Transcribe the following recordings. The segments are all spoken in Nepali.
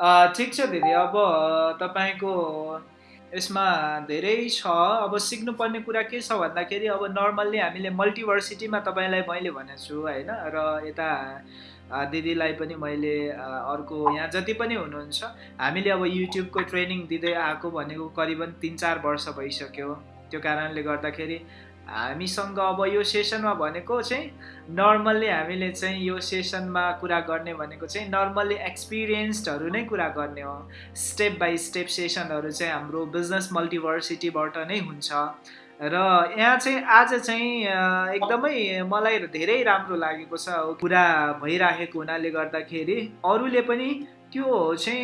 ठिक छ दिदी अब तपाईँको यसमा धेरै छ। अब सिक्नुपर्ने कुरा के छ भन्दाखेरि अब नर्मल्ली हामीले मल्टिभर्सिटीमा तपाईँलाई मैले भनेको छु होइन? र यता दिदीलाई पनि मैले अर्को यहाँ जति पनि हुनुहुन्छ हामीले अब युट्युबको ट्रेनिङ दिँदै आएको भनेको करिबन तिन चार वर्ष भइसक्यो। त्यो कारणले गर्दाखेरि हामीसँग अब यो सेसनमा भनेको चाहिँ नर्मल्ली हामीले चाहिँ यो सेसनमा कुरा गर्ने भनेको चाहिँ नर्मल्ली एक्सपिरियन्स्डहरू नै कुरा गर्ने हो। स्टेप बाई स्टेप सेसनहरू चाहिँ हाम्रो बिजनेस मल्टिभर्सिटीबाट नै हुन्छ। र यहाँ चाहिँ आज चाहिँ एकदमै मलाई धेरै राम्रो लागेको छ कुरा भइराखेको हुनाले गर्दाखेरि अरूले पनि त्यो चाहिँ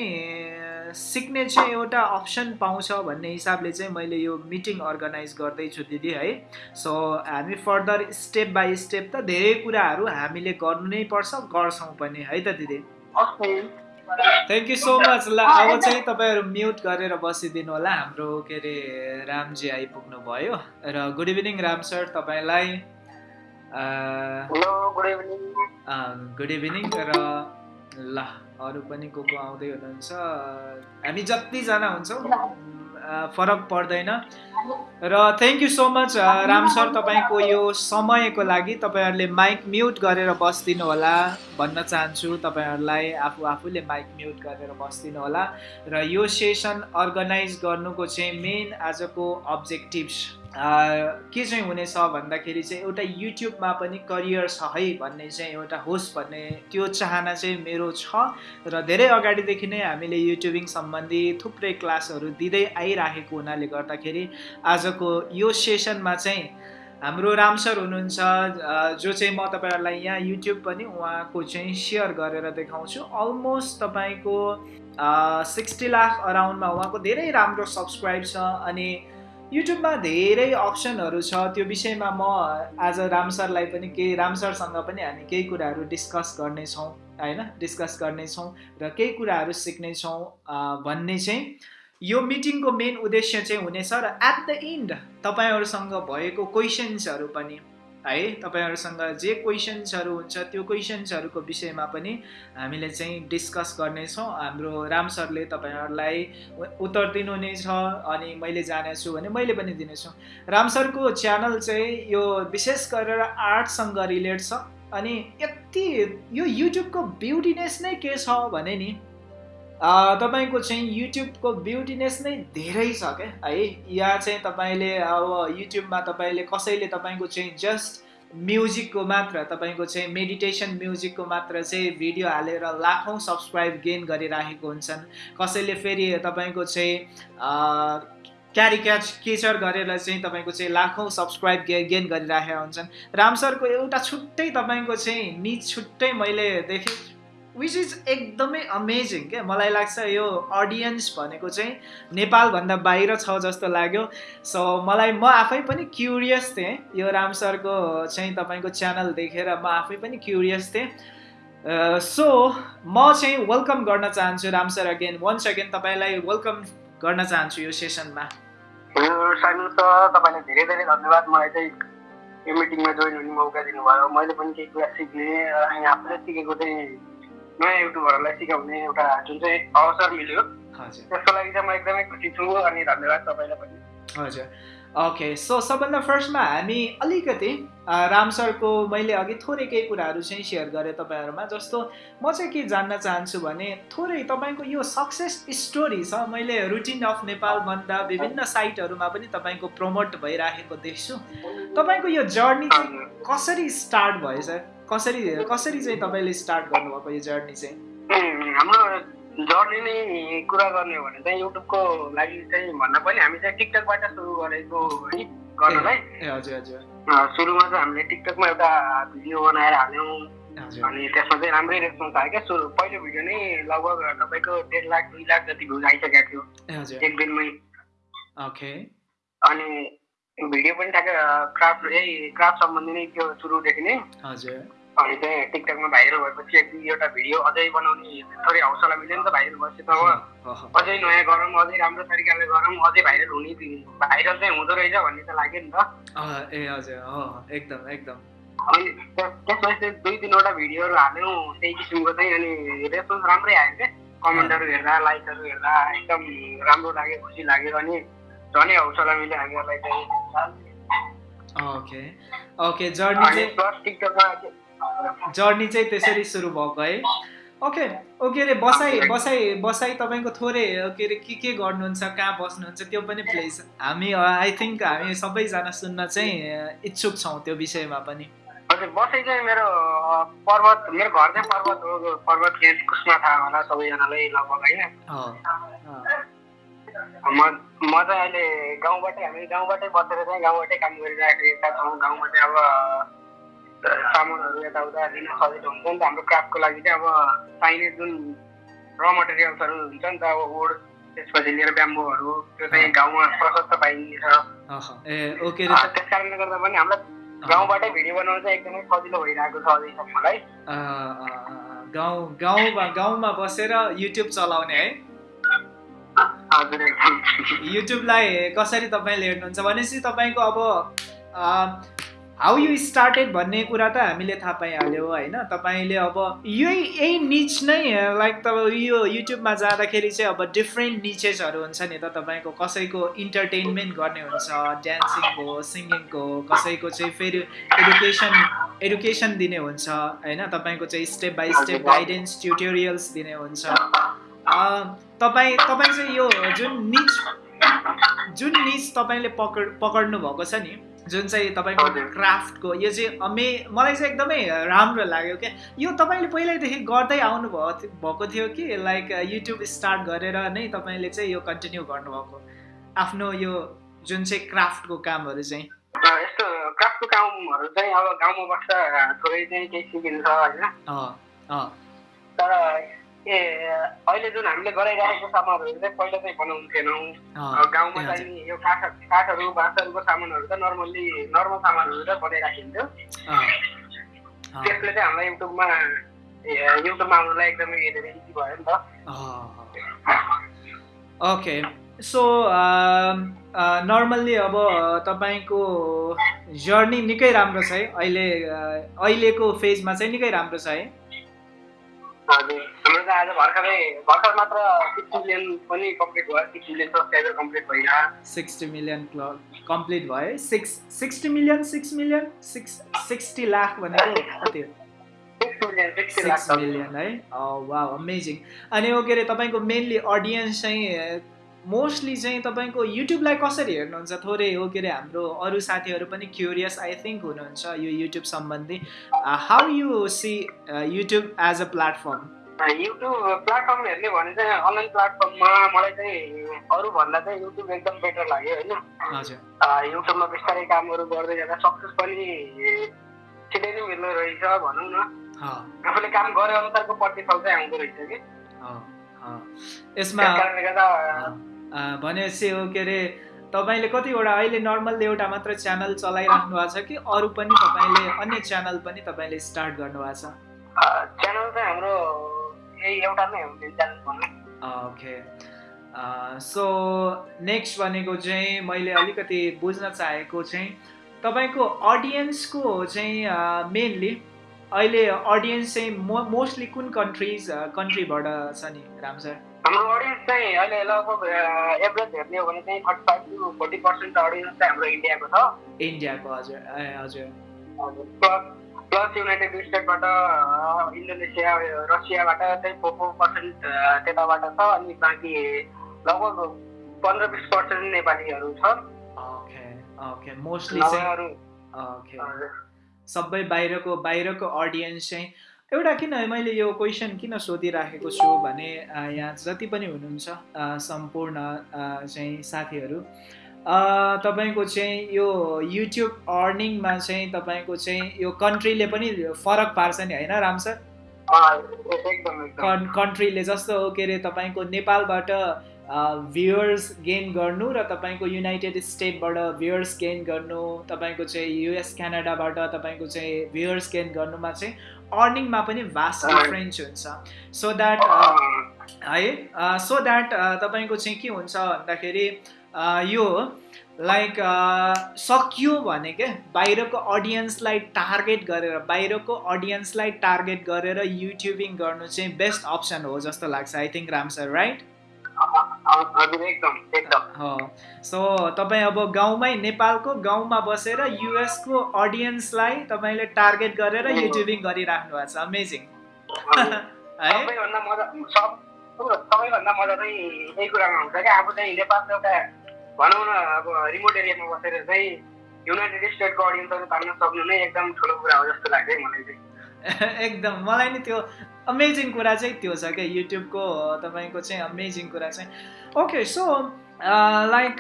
सिक्ने चाहिँ एउटा अप्सन पाउँछ भन्ने हिसाबले चाहिँ मैले यो मिटिङ अर्गनाइज गर्दैछु दिदी है। सो हामी फर्दर स्टेप बाई स्टेप त धेरै कुराहरू हामीले गर्नु नै पर्छ गर्छौँ पनि है त दिदी? थ्याङ्क यू सो मच ल अब चाहिँ तपाईँहरू म्युट गरेर बसिदिनु होला। हाम्रो के अरे रामजी आइपुग्नु भयो। र गुड इभिनिङ राम सर तपाईँलाई। गुड इभिनिङ र ल। अरू पनि को को आउँदै हुनुहुन्छ? हामी जतिजना हुन्छौँ। फरक पर्दैन। र thank you so much Ram sir तपाईँको यो समयको लागि तपाईँहरूले माइक म्युट गरेर बसिदिनु होला भन्न चाहन्छु। तपाईँहरूलाई आफू आफूले माइक म्युट गरेर बसिदिनु होला। र यो सेसन अर्गनाइज गर्नुको चाहिँ मेन आजको अब्जेक्टिभ्स के चाहिँ हुनेछ भन्दाखेरि चाहिँ एउटा युट्युबमा पनि करियर छ है भन्ने चाहिँ एउटा होस् भन्ने त्यो चाहना चाहिँ मेरो छ र धेरै अगाडिदेखि नै हामीले युट्युबिङ सम्बन्धी थुप्रै क्लासहरू दिँदै आइराखेको हुनाले गर्दाखेरि आजको यो सेसनमा चाहिँ हाम्रो राम सर हुनुहुन्छ जो चाहिँ म तपाईँहरूलाई यहाँ युट्युब पनि उहाँको चाहिँ सेयर गरेर देखाउँछु। अलमोस्ट तपाईँको सिक्सटी लाख अराउन्डमा उहाँको धेरै राम्रो सब्सक्राइब छ अनि युट्युबमा धेरै अप्सनहरू छ। त्यो विषयमा म आज राम सरलाई पनि केही राम सरसँग पनि हामी केही कुराहरू डिस्कस गर्नेछौँ होइन? डिस्कस गर्नेछौँ र केही कुराहरू सिक्नेछौँ भन्ने चाहिँ यो मिटिङको मेन उद्देश्य चाहिँ हुनेछ र एट द इन्ड तपाईँहरूसँग भएको क्वेसन्सहरू पनि है तपाईँहरूसँग जे क्वेसन्सहरू हुन्छ त्यो क्वेसन्सहरूको विषयमा पनि हामीले चाहिँ डिस्कस गर्नेछौँ। हाम्रो राम सरले तपाईँहरूलाई उत्तर दिनु नै छ अनि मैले जानेछु भने मैले पनि दिनेछु। राम सरको च्यानल चाहिँ यो विशेष गरेर आर्टसँग रिलेट छ अनि यति यो युट्युबको ब्युटिनेस नै के छ भने नि तपाईँको चाहिँ युट्युबको ब्युटिनेस नै धेरै छ क्या? है यहाँ चाहिँ तपाईँले अब युट्युबमा तपाईँले कसैले तपाईँको चाहिँ जस्ट म्युजिकको मात्र तपाईँको चाहिँ मेडिटेसन म्युजिकको मात्र चाहिँ भिडियो हालेर लाखौँ सब्सक्राइब गेन गरिराखेको हुन्छन्। कसैले फेरि तपाईँको चाहिँ क्यारिक्याच केचर गरेर चाहिँ तपाईँको चाहिँ लाखौँ सब्सक्राइब गे गेन गरिराखेका हुन्छन्। रामसरको एउटा छुट्टै तपाईँको चाहिँ निज छुट्टै मैले देखेँ विच इज एकदमै अमेजिङ क्या। मलाई लाग्छ यो अडियन्स भनेको चाहिँ नेपालभन्दा बाहिर छ जस्तो लाग्यो। सो मलाई म आफै पनि क्युरियस थिएँ। यो राम सरको चाहिँ तपाईँको च्यानल देखेर म आफै पनि क्युरियस थिएँ। सो म चाहिँ वेलकम गर्न चाहन्छु Ram sir again one second तपाईँलाई वेलकम गर्न चाहन्छु यो सेसनमा तपाईँलाई धेरै धेरै धन्यवाद। मलाई चाहिँ यो मिटिङमा जोइन हुने मौका दिनुभयो। मैले पनि केही कुरा सिक्ने आफूले सिकेको चाहिँ नयाँ युट्युबरहरूलाई सिकाउने एउटा जुन चाहिँ अवसर मिल्यो। त्यसको लागि चाहिँ म एकदमै खुसी छु अनि धन्यवाद तपाईँलाई पनि। हजुर। ओके सो सबभन्दा फर्स्टमा हामी अलिकति राम सरको मैले अघि थोरै केही कुराहरू चाहिँ सेयर गरेँ तपाईँहरूमा जस्तो म चाहिँ के जान्न चाहन्छु भने थोरै तपाईँको यो सक्सेस स्टोरी छ मैले रुटिन अफ नेपाल भन्दा विभिन्न साइटहरूमा पनि तपाईँको प्रमोट भइराखेको देख्छु। तपाईँको यो जर्नी चाहिँ कसरी स्टार्ट भयो सर? कसरी कसरी चाहिँ तपाईँले स्टार्ट गर्नुभएको यो जर्नी चाहिँ? हाम्रो जर्नी नै कुरा गर्ने हो भने चाहिँ युट्युबको लागि चाहिँ भन्दा पनि हामी चाहिँ टिकटकबाट सुरु गरेको है गर्नलाई हजुर हजुर। सुरुमा चाहिँ हामीले टिकटकमा एउटा भिडियो बनाएर हाल्यौँ। अनि त्यसमा चाहिँ राम्रै रेस्पोन्स आयो क्या। सुरु पहिलो भिडियो नै लगभग तपाईँको डेढ लाख दुई लाख जति भ्युज आइसकेको थियो। एक दिनमै। ओके। अनि भिडियो पनि ठ्याक्कै क्राफ्ट यही क्राफ्ट सम्बन्धी नै त्यो सुरुदेखि नै। हजुर। अनि चाहिँ टिकटकमा भाइरल भएपछि एक दुईवटा भिडियो अझै बनाउने थोरै हौसला मिल्यो नि त भाइरल भएपछि त अझै नयाँ गरौँ अझै राम्रो तरिकाले गरौँ अझै भाइरल हुने भाइरल चाहिँ हुँदो रहेछ भन्ने त लाग्यो नि त। ए हजुर एकदम एकदम। अनि त्यसपछि दुई तिनवटा भिडियोहरू हाल्यौँ त्यही किसिमको चाहिँ अनि रेस्पोन्स राम्रै आयो क्या कमेन्टहरू हेर्दा लाइकहरू हेर्दा एकदम राम्रो लाग्यो खुसी लाग्यो अनि झनै हौसला मिल्यो हामीहरूलाई चाहिँ। ओके। ओके जर्नी चाहिँ जर्नी चाहिँ त्यसरी सुरु भएको है। ओके ओके अरे बसाइ बसाइ बसाइ तपाईँको थोरै के अरे के के गर्नुहुन्छ कहाँ बस्नुहुन्छ त्यो पनि प्लिज हामी आई थिङ्क हामी सबैजना सुन्न चाहिँ इच्छुक छौँ त्यो विषयमा पनि। हजुर बसाइ चाहिँ मेरो पर्वत मेरो घर चाहिँ पर्वत हो पर्वत कुसमा थाहा होला सबैजनालाई लगभग होइन? म म चाहिँ अहिले गाउँबाटै हामी गाउँबाटै बसेर चाहिँ गाउँबाटै काम गरिरहेका छौँ। गाउँमा चाहिँ अब सामानहरू यताउता दिन सजिलो हुन्छ नि त हाम्रो क्राफ्टको लागि चाहिँ अब चाहिने जुन र मटेरियल्सहरू हुन्छ नि त अब वुड त्यसपछि लिएर ब्याम्बोहरू त्यो चाहिँ गाउँमा प्रशस्त पाइन्छ। त्यस कारणले गर्दा पनि हामीलाई गाउँबाटै भिडियो बनाउनु चाहिँ एकदमै सजिलो भइरहेको छ अझैसम्मलाई गाउँ गाउँमा गाउँमा बसेर युट्युब चलाउने है। युट्युबलाई कसरी तपाईँले हेर्नुहुन्छ भनेपछि तपाईँको अब हाउ यु स्टार्टेड भन्ने कुरा त हामीले थाहा पाइहाल्यो होइन? तपाईँले अब यही यही निच नै लाइक तपाईँ यो युट्युबमा जाँदाखेरि चाहिँ अब डिफ्रेन्ट निचेसहरू हुन्छ नि त तपाईँको। कसैको इन्टरटेन्मेन्ट गर्ने हुन्छ ड्यान्सिङको सिङ्गिङको कसैको चाहिँ फेरि एडुकेसन एडुकेसन दिने हुन्छ होइन? तपाईँको चाहिँ step by step guidance tutorials दिने हुन्छ। तपाईँ तपाईँ चाहिँ यो जुन निच जुन निच तपाईँले पकड पक्ड्नु भएको छ नि जुन चाहिँ तपाईँको क्राफ्टको यो चाहिँ अमे मलाई चाहिँ एकदमै राम्रो लाग्यो क्या। यो तपाईँले पहिल्यैदेखि गर्दै आउनु भएको थियो कि लाइक युट्युब स्टार्ट गरेर नै तपाईँले चाहिँ यो कन्टिन्यू गर्नुभएको? आफ्नो यो जुन चाहिँ क्राफ्टको कामहरू चाहिँ। यस्तो क्राफ्टको कामहरू चाहिँ अब गाउँमा बस्दा थोरै चाहिँ केही सिकिन्छ होइन। तर ए अहिले जुन हामीले गराइरहेको सामानहरू चाहिँ पहिला चाहिँ बनाउनु थिएनौँ गाउँमा चाहिँ यो काठ काठहरू बाँसहरूको सामानहरू त नर्मल्ली नर्मल सामानहरू त बनाइराखिन्थ्यो। त्यसले चाहिँ हामीलाई युट्युबमा युट्युबमा आउनुलाई एकदमै धेरै इजी भयो नि त। ओके सो नर्मल्ली अब तपाईँको जर्नी निकै राम्रो छ है। अहिले अहिलेको फेजमा चाहिँ निकै राम्रो छ है। हाम्रो त आज भर्खरै भर्खर मात्र सिक्स मिलियन पनि कम्प्लिट भयो। सिक्स मिलियन सब्सक्राइबर कम्प्लिट भइरहेको सिक्सटी मिलियन कम्प्लिट भयो। Six sixty million six million six sixty lakh भनेको कति सिक्स मिलियन है? वा अमेजिङ अनि ओ के अरे तपाईँको मेनली अडियन्स चाहिँ मोस्टली चाहिँ तपाईँको युट्युबलाई कसरी हेर्नुहुन्छ? थोरै हो के अरे हाम्रो अरू साथीहरू पनि क्युरियस आई थिङ्क हुनुहुन्छ यो युट्युब सम्बन्धी। How you see YouTube as a platform YouTube platform हेर्ने भने चाहिँ अनलाइन प्लेटफर्ममा मलाई चाहिँ अरूभन्दा चाहिँ युट्युब एकदम बेटर लाग्यो होइन? युट्युबमा बिस्तारै कामहरू गर्दै जाँदा सक्सेस पनि छिटै नै मिल्दो रहेछ भनौँ न। आफूले काम गरे अनुसारको प्रतिफल चाहिँ आउँदो रहेछ कि? यसमा भनेपछि हो के अरे तपाईँले कतिवटा अहिले नर्मल एउटा मात्र च्यानल चलाइराख्नु भएको छ कि अरू पनि तपाईँले अन्य च्यानल पनि तपाईँले स्टार्ट गर्नुभएको छ? च्यानल चाहिँ हाम्रो एउटा नै हो ओके सो नेक्स्ट भनेको चाहिँ मैले अलिकति बुझ्न चाहेको चाहिँ तपाईँको अडियन्सको चाहिँ मेनली अहिले अडियन्स चाहिँ मोस्टली कुन कन्ट्रिज कन्ट्रीबाट छ नि राम सर? हाम्रो अडियन्स चाहिँ अहिले लगभग एभरेज हेर्ने हो भने चाहिँ thirty five to forty percent audience चाहिँ हाम्रो इन्डियाको छ। इन्डियाको हजुर। हजुर। प्लस प्लस युनाइटेड स्टेटबाट इन्डोनेसिया रसियाबाट चाहिँ फोर फोर पर्सेन्ट त्यताबाट छ अनि बाँकी लगभग पन्ध्र बिस पर्सेन्ट नेपालीहरू छ। ओके ओके मोस्टली सबै बाहिरको बाहिरको अडियन्स चाहिँ एउटा किन मैले यो क्वेसन किन सोधिराखेको छु भने यहाँ जति पनि हुनुहुन्छ सम्पूर्ण चाहिँ साथीहरू तपाईँको चाहिँ यो युट्युब अर्निङमा चाहिँ तपाईँको चाहिँ यो कन्ट्रीले पनि फरक पार्छ नि होइन राम सर? कन्ट्रीले जस्तो के अरे तपाईँको नेपालबाट भ्युवर्स गेन गर्नु र तपाईँको युनाइटेड स्टेटबाट भ्युवर्स गेन गर्नु तपाईँको चाहिँ युएस क्यानाडाबाट तपाईँको चाहिँ भ्युवर्स गेन गर्नुमा चाहिँ अर्निङमा पनि भास्ट डिफ्रेन्स हुन्छ। सो द्याट है सो द्याट तपाईँको चाहिँ के हुन्छ भन्दाखेरि यो लाइक सकियो भने क्या बाहिरको अडियन्सलाई टार्गेट गरेर बाहिरको अडियन्सलाई टार्गेट गरेर युट्युबिङ गर्नु चाहिँ बेस्ट अप्सन हो जस्तो लाग्छ I think Ram sir right so तपाईँ अब गाउँमै नेपालको गाउँमा बसेर युएसको अडियन्सलाई तपाईँले टार्गेट गरेर युट्युबिङ गरिराख्नु भएको छ। अमेजिङ सबैभन्दा मजा चाहिँ यही कुरामा हुन्छ क्या। अब चाहिँ नेपालको एउटा भनौँ न अब रिमोट एरियामा बसेर चाहिँ युनाइटेड स्टेटको अडियन्सहरू तान्न सक्नु नै एकदम ठुलो कुरा हो जस्तो लाग्छ मलाई चाहिँ। एकदम। मलाई नि त्यो अमेजिङ कुरा चाहिँ त्यो छ क्या युट्युबको तपाईँको चाहिँ अमेजिङ कुरा चाहिँ। ओके सो लाइक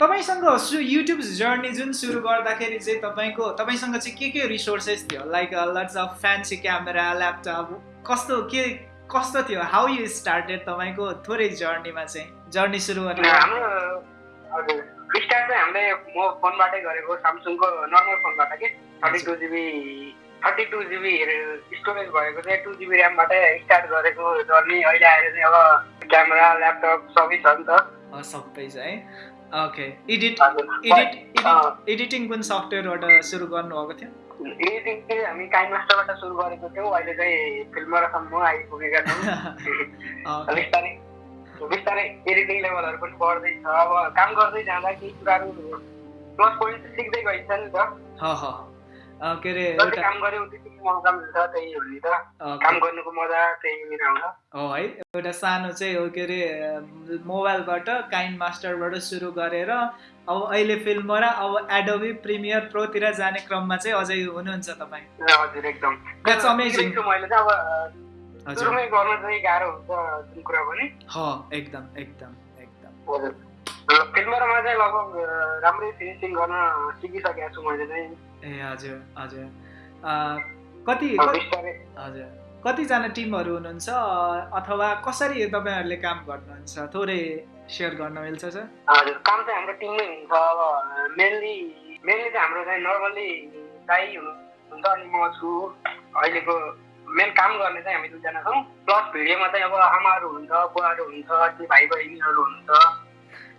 तपाईँसँग सु युट्युब जर्नी जुन सुरु गर्दाखेरि चाहिँ तपाईँको तपाईँसँग चाहिँ के के रिसोर्सेस थियो? Like lots of fancy camera laptop कस्तो के कस्तो थियो? हाउ यु स्टार्टेड तपाईँको थोरै जर्नीमा चाहिँ? जर्नी सुरु गर्ने स्टार्ट चाहिँ हामीले म फोनबाटै गरेको सामसुङको नर्मल फोनबाट के? Thirty two GB thirty two GB storage भएको चाहिँ टू जिबी ऱ्यामबाटै स्टार्ट गरेको जर्नी अहिले आएर चाहिँ अब क्यामेरा ल्यापटप सबै छ नि त। सबै छ है। ओके। एडिट एडिट एडिटिङ कुन सफ्टवेयरबाट सुरु गर्नुभएको थियो? एडिटिङ चाहिँ हामी काइन मास्टरबाट सुरु गरेको थियौँ। अहिले चाहिँ फिल्मरसम्म आइपुगेका छौँ। बिस्तारै बिस्तारै एडिटिङ लेभलहरू पनि बढ्दैछ अब काम गर्दै जाँदा केही कुराहरू प्लस पोइन्ट सिक्दै गइन्छ नि त। के अरे काम मिल्छ त्यही हो नि त काम गर्नुको मजा त्यही हो है एउटा सानो चाहिँ हो के अरे मोबाइलबाट काइन्ड मास्टरबाट सुरु गरेर अब अहिले फिल्म र अब एडोबी प्रिमियर प्रोतिर जाने क्रममा चाहिँ अझै हुनुहुन्छ तपाईँ हजुर एकदम अमेजिङ मैले चाहिँ अब सुरुमै गर्न चाहिँ गाह्रो हुन्छ जुन कुरा पनि एकदम एकदम एकदम हजुर फिल्महरूमा चाहिँ लगभग राम्रै फिनिसिङ गर्न सिकिसकेको छु मैले चाहिँ ए हजुर हजुर। कति हजुर। कतिजना टिमहरू हुनुहुन्छ? अथवा कसरी तपाईँहरूले काम गर्नुहुन्छ? थोरै सेयर गर्न मिल्छ सर? हजुर काम चाहिँ हाम्रो टिममै हुन्छ। अब मेनली मेनली चाहिँ हाम्रो चाहिँ नर्मल्ली दाई हुनुहुन्छ अनि म छु। अहिलेको मेन काम गर्ने चाहिँ हामी दुईजना छौँ। प्लस भिडियोमा चाहिँ अब आमाहरू हुन्छ बुवाहरू हुन्छ अनि भाइ बहिनीहरू हुन्छ।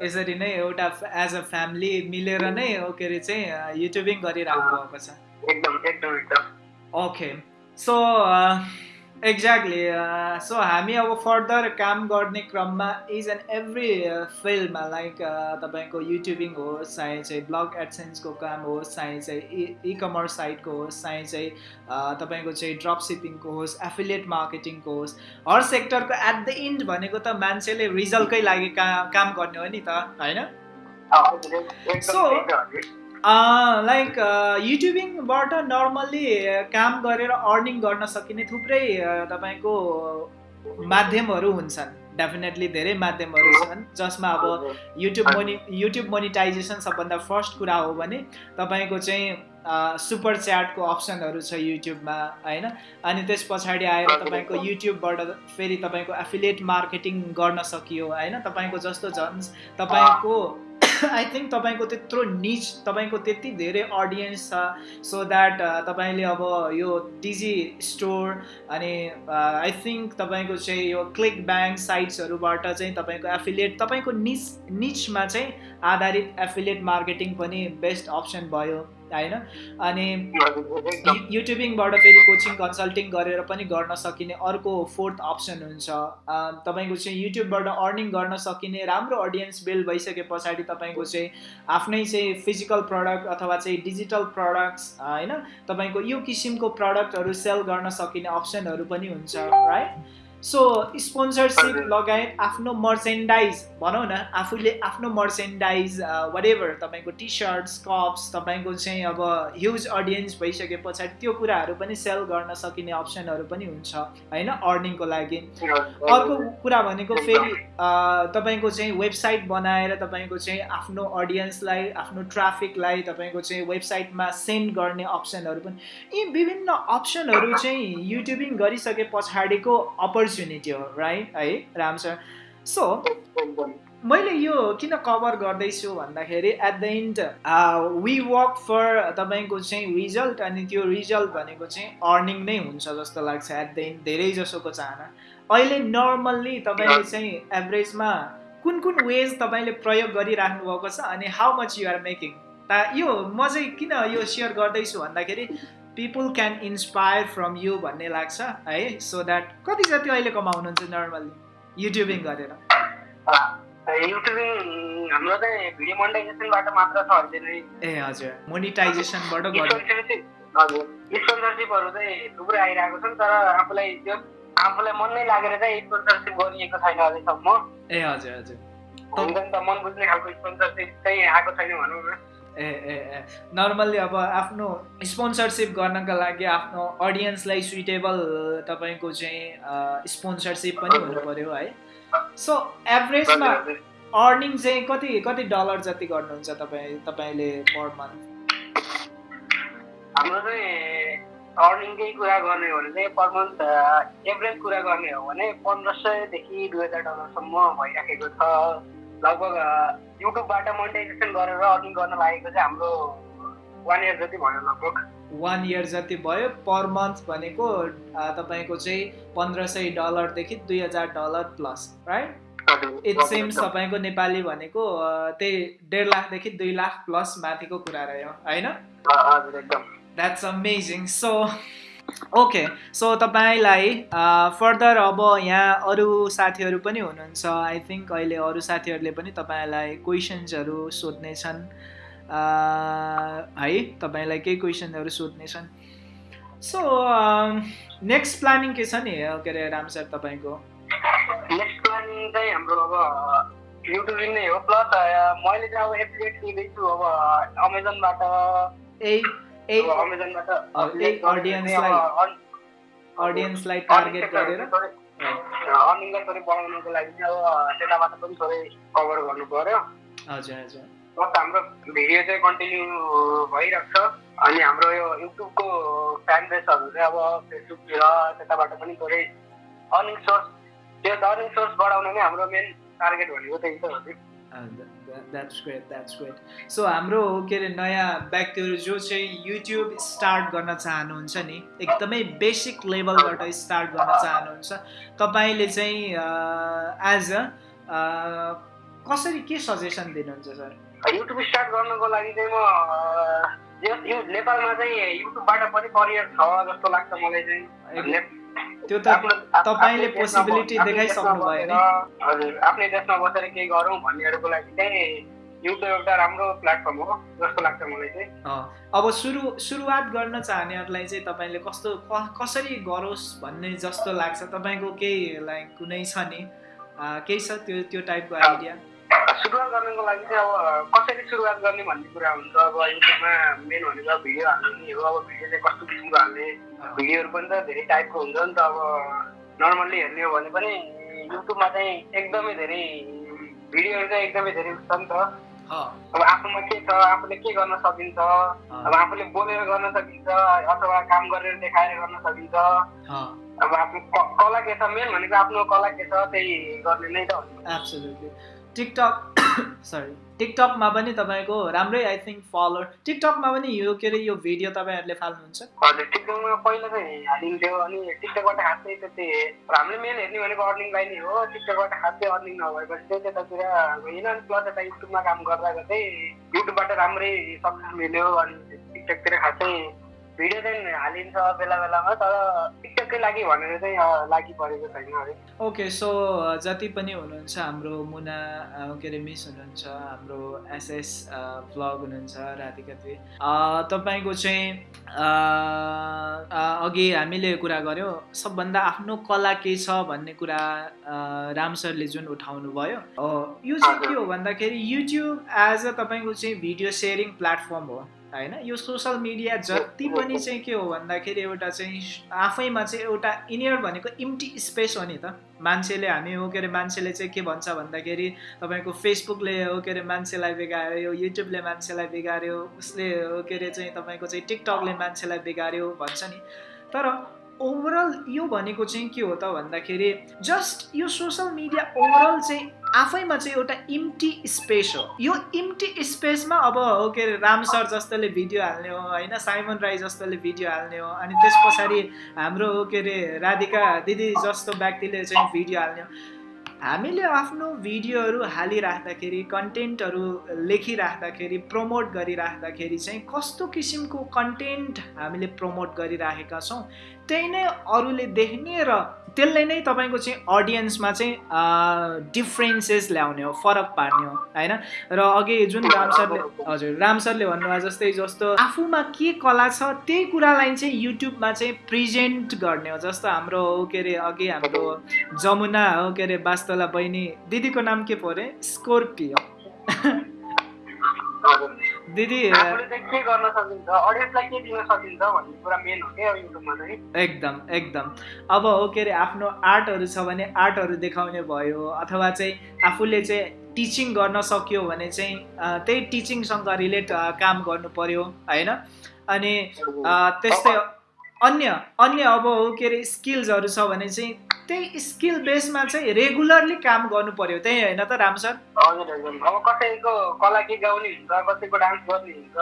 यसरी नै एउटा एज अ फ्यामिली मिलेर नै के अरे चाहिँ युट्युबिङ गरिराख्नु भएको छ। एकदम एकदम एकदम। ओके सो एक्ज्याक्टली सो हामी अब फर्दर काम गर्ने क्रममा इज एन्ड एभ्री फिल्डमा लाइक तपाईँको युट्युबिङ होस् चाहे चाहिँ ब्लग एडसेन्सको काम होस् चाहे चाहिँ इ कमर्स साइटको होस् चाहे चाहिँ uh, तपाईँको चाहिँ ड्रप सिपिङको होस् एफिलिएट मार्केटिङको होस् हर सेक्टरको एट द इन्ड भनेको त मान्छेले रिजल्टकै लागि का काम गर्ने हो नि त होइन? सो लाइक युट्युबिङबाट नर्मल्ली काम गरेर अर्निङ गर्न सकिने थुप्रै तपाईँको माध्यमहरू हुन्छन्। डेफिनेटली धेरै माध्यमहरू छन् जसमा अब युट्युब मोनि युट्युब मोनिटाइजेसन सबभन्दा फर्स्ट कुरा हो भने तपाईँको चाहिँ सुपर च्याटको अप्सनहरू छ युट्युबमा होइन? अनि त्यस पछाडि आएर तपाईँको युट्युबबाट फेरि तपाईँको एफिलिएट मार्केटिङ गर्न सकियो होइन? तपाईँको जस्तो झन् तपाईँको आई थिङ्क तपाईँको त्यत्रो निच तपाईँको त्यति धेरै अडियन्स छ सो द्याट तपाईँले अब यो डिजी स्टोर अनि आई थिङ्क तपाईँको चाहिँ यो क्लिक ब्याङ्क साइट्सहरूबाट चाहिँ तपाईँको एफिलिएट तपाईँको निच निचमा चाहिँ आधारित एफिलिएट मार्केटिङ पनि बेस्ट अप्सन भयो। होइन अनि युट्युबिङबाट फेरि कोचिङ कन्सल्टिङ गरेर पनि गर्न सकिने अर्को फोर्थ अप्सन हुन्छ। तपाईँको चाहिँ युट्युबबाट अर्निङ गर्न सकिने राम्रो अडियन्स बिल्ड भइसके पछाडि तपाईँको चाहिँ आफ्नै चाहिँ फिजिकल प्रडक्ट अथवा चाहिँ डिजिटल प्रडक्ट्स होइन? तपाईँको यो किसिमको प्रडक्टहरू सेल गर्न सकिने अप्सनहरू पनि हुन्छ राइट? सो स्पोन्सरसिप लगायत आफ्नो मर्चेन्डाइज भनौँ न आफूले आफ्नो मर्चेन्डाइज वाट एभर तपाईँको टी सर्ट्स कप्स तपाईँको चाहिँ अब ह्युज अडियन्स भइसके पछाडि त्यो कुराहरू पनि सेल गर्न सकिने अप्सनहरू पनि हुन्छ होइन? अर्निङको लागि। अर्को कुरा भनेको फेरि तपाईँको चाहिँ वेबसाइट बनाएर तपाईँको चाहिँ आफ्नो अडियन्सलाई आफ्नो ट्राफिकलाई तपाईँको चाहिँ वेबसाइटमा सेन्ड गर्ने अप्सनहरू पनि यी विभिन्न अप्सनहरू चाहिँ युट्युबिङ गरिसके पछाडिको अपर्च्युनिटी अपर्च्युनिटी हो राइट है राम सर सो मैले यो किन कभर गर्दैछु भन्दाखेरि at the end we work for तपाईँको चाहिँ रिजल्ट अनि त्यो रिजल्ट भनेको चाहिँ अर्निङ नै हुन्छ जस्तो लाग्छ एट द इन्ड धेरै जसोको चाहना। अहिले नर्मल्ली तपाईँले चाहिँ एभरेजमा कुन कुन वेज तपाईँले प्रयोग गरिराख्नु भएको छ अनि हाउ मच युआर मेकिङ ता यो म चाहिँ किन यो सेयर गर्दैछु भन्दाखेरि people can inspire from you भन्ने लाग्छ है? सो द्याट कति जति अहिले कमाउनुहुन्छ नर्मल्ली युट्युबिङ गरेर। युट्युबिङ हाम्रो चाहिँ भिडियो मोनिटाइजेसनबाट मात्र छ अहिले नै। ए हजुर। मोनिटाइजेसनबाट हजुर। स्पोन्सरसिपहरू चाहिँ थुप्रै आइरहेको छन् तर आफूलाई त्यो आफूलाई मन नै लागेर चाहिँ स्पोन्सरसिप गरिएको छैन अहिलेसम्म ए हजुर हजुर। हुन्छ नि त मन बुझ्ने खालको स्पोन्सरसिप चाहिँ आएको छैन भनौँ न। ए ए ए। नर्मल्ली अब आफ्नो स्पोन्सरसिप गर्नका लागि आफ्नो अडियन्सलाई सुइटेबल तपाईँको चाहिँ स्पोन्सरसिप पनि हुनु पऱ्यो है। सो एभरेजमा अर्निङ चाहिँ कति कति डलर जति गर्नुहुन्छ तपाईँ तपाईँले पर मन्थ हाम्रो चाहिँ अर्निङकै कुरा गर्ने हो भने चाहिँ पर मन्थ एभरेज कुरा गर्ने हो भने पन्ध्र सयदेखि दुई हजार डलरसम्म भइराखेको छ। लगभग युट्युबबाट मोनिटाइजेसन गरेर अर्निङ गर्न लागेको चाहिँ हाम्रो वान इयर जति भयो लगभग। वान इयर जति भयो पर मन्थ भनेको तपाईँको चाहिँ पन्ध्र सय डलरदेखि दुई हजार dollar plus right it seems तपाईँको नेपाली भनेको त्यही डेढ लाखदेखि दुई लाख प्लस माथिको कुरा रह्यो होइन? That's amazing so okay so तपाईँलाई फर्दर अब यहाँ अरू साथीहरू पनि हुनुहुन्छ। आई थिङ्क अहिले अरू साथीहरूले पनि तपाईँलाई क्वेसन्सहरू सोध्नेछन्। है तपाईँलाई केही क्वेसनहरू सोध्नेछन्। सो नेक्स्ट प्लानिङ के छ नि के अरे राम सर तपाईँको? नेक्स्ट प्लानिङ चाहिँ हाम्रो अब युट्युबिङ नै हो। प्लस मैले चाहिँ अब एप्लिकेट लिँदैछु अब अमेजनबाट ए अडियन्सलाई टार्गेट गरेर अर्निङलाई थोरै बढाउनुको लागि अब त्यताबाट पनि थोरै कभर गर्नु पर्यो हजुर हजुर। प्लस हाम्रो भिडियो चाहिँ कन्टिन्यू भइरहेको छ। अनि हाम्रो यो युट्युबको फ्यान बेसहरू चाहिँ अब फेसबुकतिर त्यताबाट पनि थोरै अर्निङ सोर्स त्यो अर्निङ सोर्स बढाउन नै हाम्रो मेन टार्गेट भनेको त्यही त हो that's great that's great so हाम्रो के अरे नयाँ व्यक्तिहरू जो चाहिँ युट्युब स्टार्ट गर्न चाहनुहुन्छ नि एकदमै बेसिक लेभलबाट स्टार्ट गर्न चाहनुहुन्छ तपाईँले चाहिँ एज अ कसरी के सजेसन दिनुहुन्छ सर युट्युब स्टार्ट गर्नको लागि चाहिँ म नेपालमा चाहिँ युट्युबबाट पनि करियर छ जस्तो लाग्छ मलाई चाहिँ। त्यो त तपाईँले पोसिबिलिटी देखाइसक्नु भयो नि। हजुर आफ्नै देशमा बसेर केही गरौँ भन्नेहरूको लागि चाहिँ युट्युब एउटा राम्रो प्लेटफर्म हो जस्तो लाग्छ मलाई चाहिँ। अब सुरु सुरुवात गर्न चाहनेहरूलाई चाहिँ तपाईँले कस्तो कसरी गरोस् भन्ने जस्तो लाग्छ? तपाईँको केही लाइक कुनै छ नि? केही छ त्यो त्यो टाइपको आइडिया सुरुवात गर्नको लागि चाहिँ अब कसरी सुरुवात गर्ने भन्ने कुरा हुन्छ। अब युट्युबमा मेन भनेको भिडियो हाल्ने हो अब भिडियो चाहिँ कस्तो किसिमको हाल्ने भिडियोहरू पनि त धेरै टाइपको हुन्छ नि त अब। नर्मल्ली हेर्ने हो भने पनि युट्युबमा चाहिँ एकदमै धेरै भिडियोहरू चाहिँ एकदमै धेरै छ नि त। अब आफूमा के छ आफूले के गर्न सकिन्छ अब आफूले बोलेर गर्न सकिन्छ अथवा काम गरेर देखाएर गर्न सकिन्छ। अब आफ्नो कला के छ? मेन भनेको आफ्नो कला के छ त्यही गर्ने नै त टिकटक सरी टिकटकमा पनि तपाईँको राम्रै आई थिङ्क फलोर टिकटकमा पनि यो के अरे यो भिडियो तपाईँहरूले फाल्नुहुन्छ? हजुर टिकटकमा पहिला चाहिँ हालिन्थ्यो अनि टिकटकबाट खासै त्यति हामीले मेन हेर्ने भनेको अर्निङलाई नै हो। टिकटकबाट खासै अर्निङ नभएपछि चाहिँ त्यतातिर होइन अनि प्लस यता युट्युबमा काम गर्दा गर्दै युट्युबबाट राम्रै सक्सेस मिल्यो अनि टिकटकतिर खासै भिडियो चाहिँ हालिन्छ बेला बेलामा तर टिकटकै लागि भनेर चाहिँ लागि परेको छैन ओके सो जति पनि हुनुहुन्छ हाम्रो मुना के अरे मिस हुनुहुन्छ हाम्रो एसएस ब्लग हुनुहुन्छ राधिका दुई तपाईँको चाहिँ अघि हामीले कुरा गऱ्यौँ सबभन्दा आफ्नो कला के छ भन्ने कुरा राम सरले जुन उठाउनु भयो यो चाहिँ के हो भन्दाखेरि युट्युब एज अ तपाईँको चाहिँ भिडियो सेयरिङ प्लेटफर्म हो। होइन? यो सोसल मिडिया जति पनि चाहिँ के हो भन्दाखेरि एउटा चाहिँ आफैमा चाहिँ एउटा इनियर भनेको इम्टी स्पेस हो नि त। मान्छेले हामी हो के अरे मान्छेले चाहिँ के भन्छ भन्दाखेरि तपाईँको फेसबुकले हो के अरे मान्छेलाई बिगाऱ्यो युट्युबले मान्छेलाई बिगाऱ्यो उसले हो के अरे चाहिँ तपाईँको चाहिँ टिकटकले मान्छेलाई बिगाऱ्यो भन्छ नि। तर ओभरअल यो भनेको चाहिँ के हो त भन्दाखेरि जस्ट यो सोसल मिडिया ओभरअल चाहिँ आफैमा चाहिँ एउटा इम्टी स्पेस हो। यो इम्टी स्पेसमा अब हो के अरे राम सर जस्तोले भिडियो हाल्ने हो होइन? साइमन राई जस्तोले भिडियो हाल्ने हो अनि त्यस पछाडि हाम्रो हो के अरे राधिका दिदी जस्तो व्यक्तिले चाहिँ भिडियो हाल्ने हो। हामीले आफ्नो भिडियोहरू हालिराख्दाखेरि कन्टेन्टहरू लेखिराख्दाखेरि प्रमोट गरिराख्दाखेरि चाहिँ कस्तो किसिमको कन्टेन्ट हामीले प्रमोट गरिराखेका छौँ त्यही नै अरूले देख्ने र त्यसले नै तपाईँको चाहिँ अडियन्समा चाहिँ डिफ्रेन्सेस ल्याउने हो फरक पार्ने हो होइन? र अघि जुन राम सरले हजुर राम सरले भन्नुभयो जस्तै जस्तो आफूमा के कला छ त्यही कुरालाई चाहिँ युट्युबमा चाहिँ प्रेजेन्ट गर्ने हो जस्तो हाम्रो के अरे अघि हाम्रो जमुना हो के अरे बास्तोला बहिनी दिदीको नाम के पऱ्यो स्कोर्पियो। दिदी एकदम एकदम। अब हो के अरे आफ्नो आर्टहरू छ भने आर्टहरू देखाउने भयो अथवा चाहिँ आफूले चाहिँ टिचिङ गर्न सक्यो भने चाहिँ त्यही टिचिङसँग रिलेट काम गर्नु पर्यो होइन? अनि त्यस्तै अन्य अन्य अब हो के अरे स्किल्सहरू छ भने चाहिँ त्यही स्किल बेसमा चाहिँ रेगुलरली काम गर्नु पर्यो। त्यही होइन त राम सर? हजुर हजुर। अब कसैको कला के गाउने हुन्छ कसैको डान्स गर्ने हुन्छ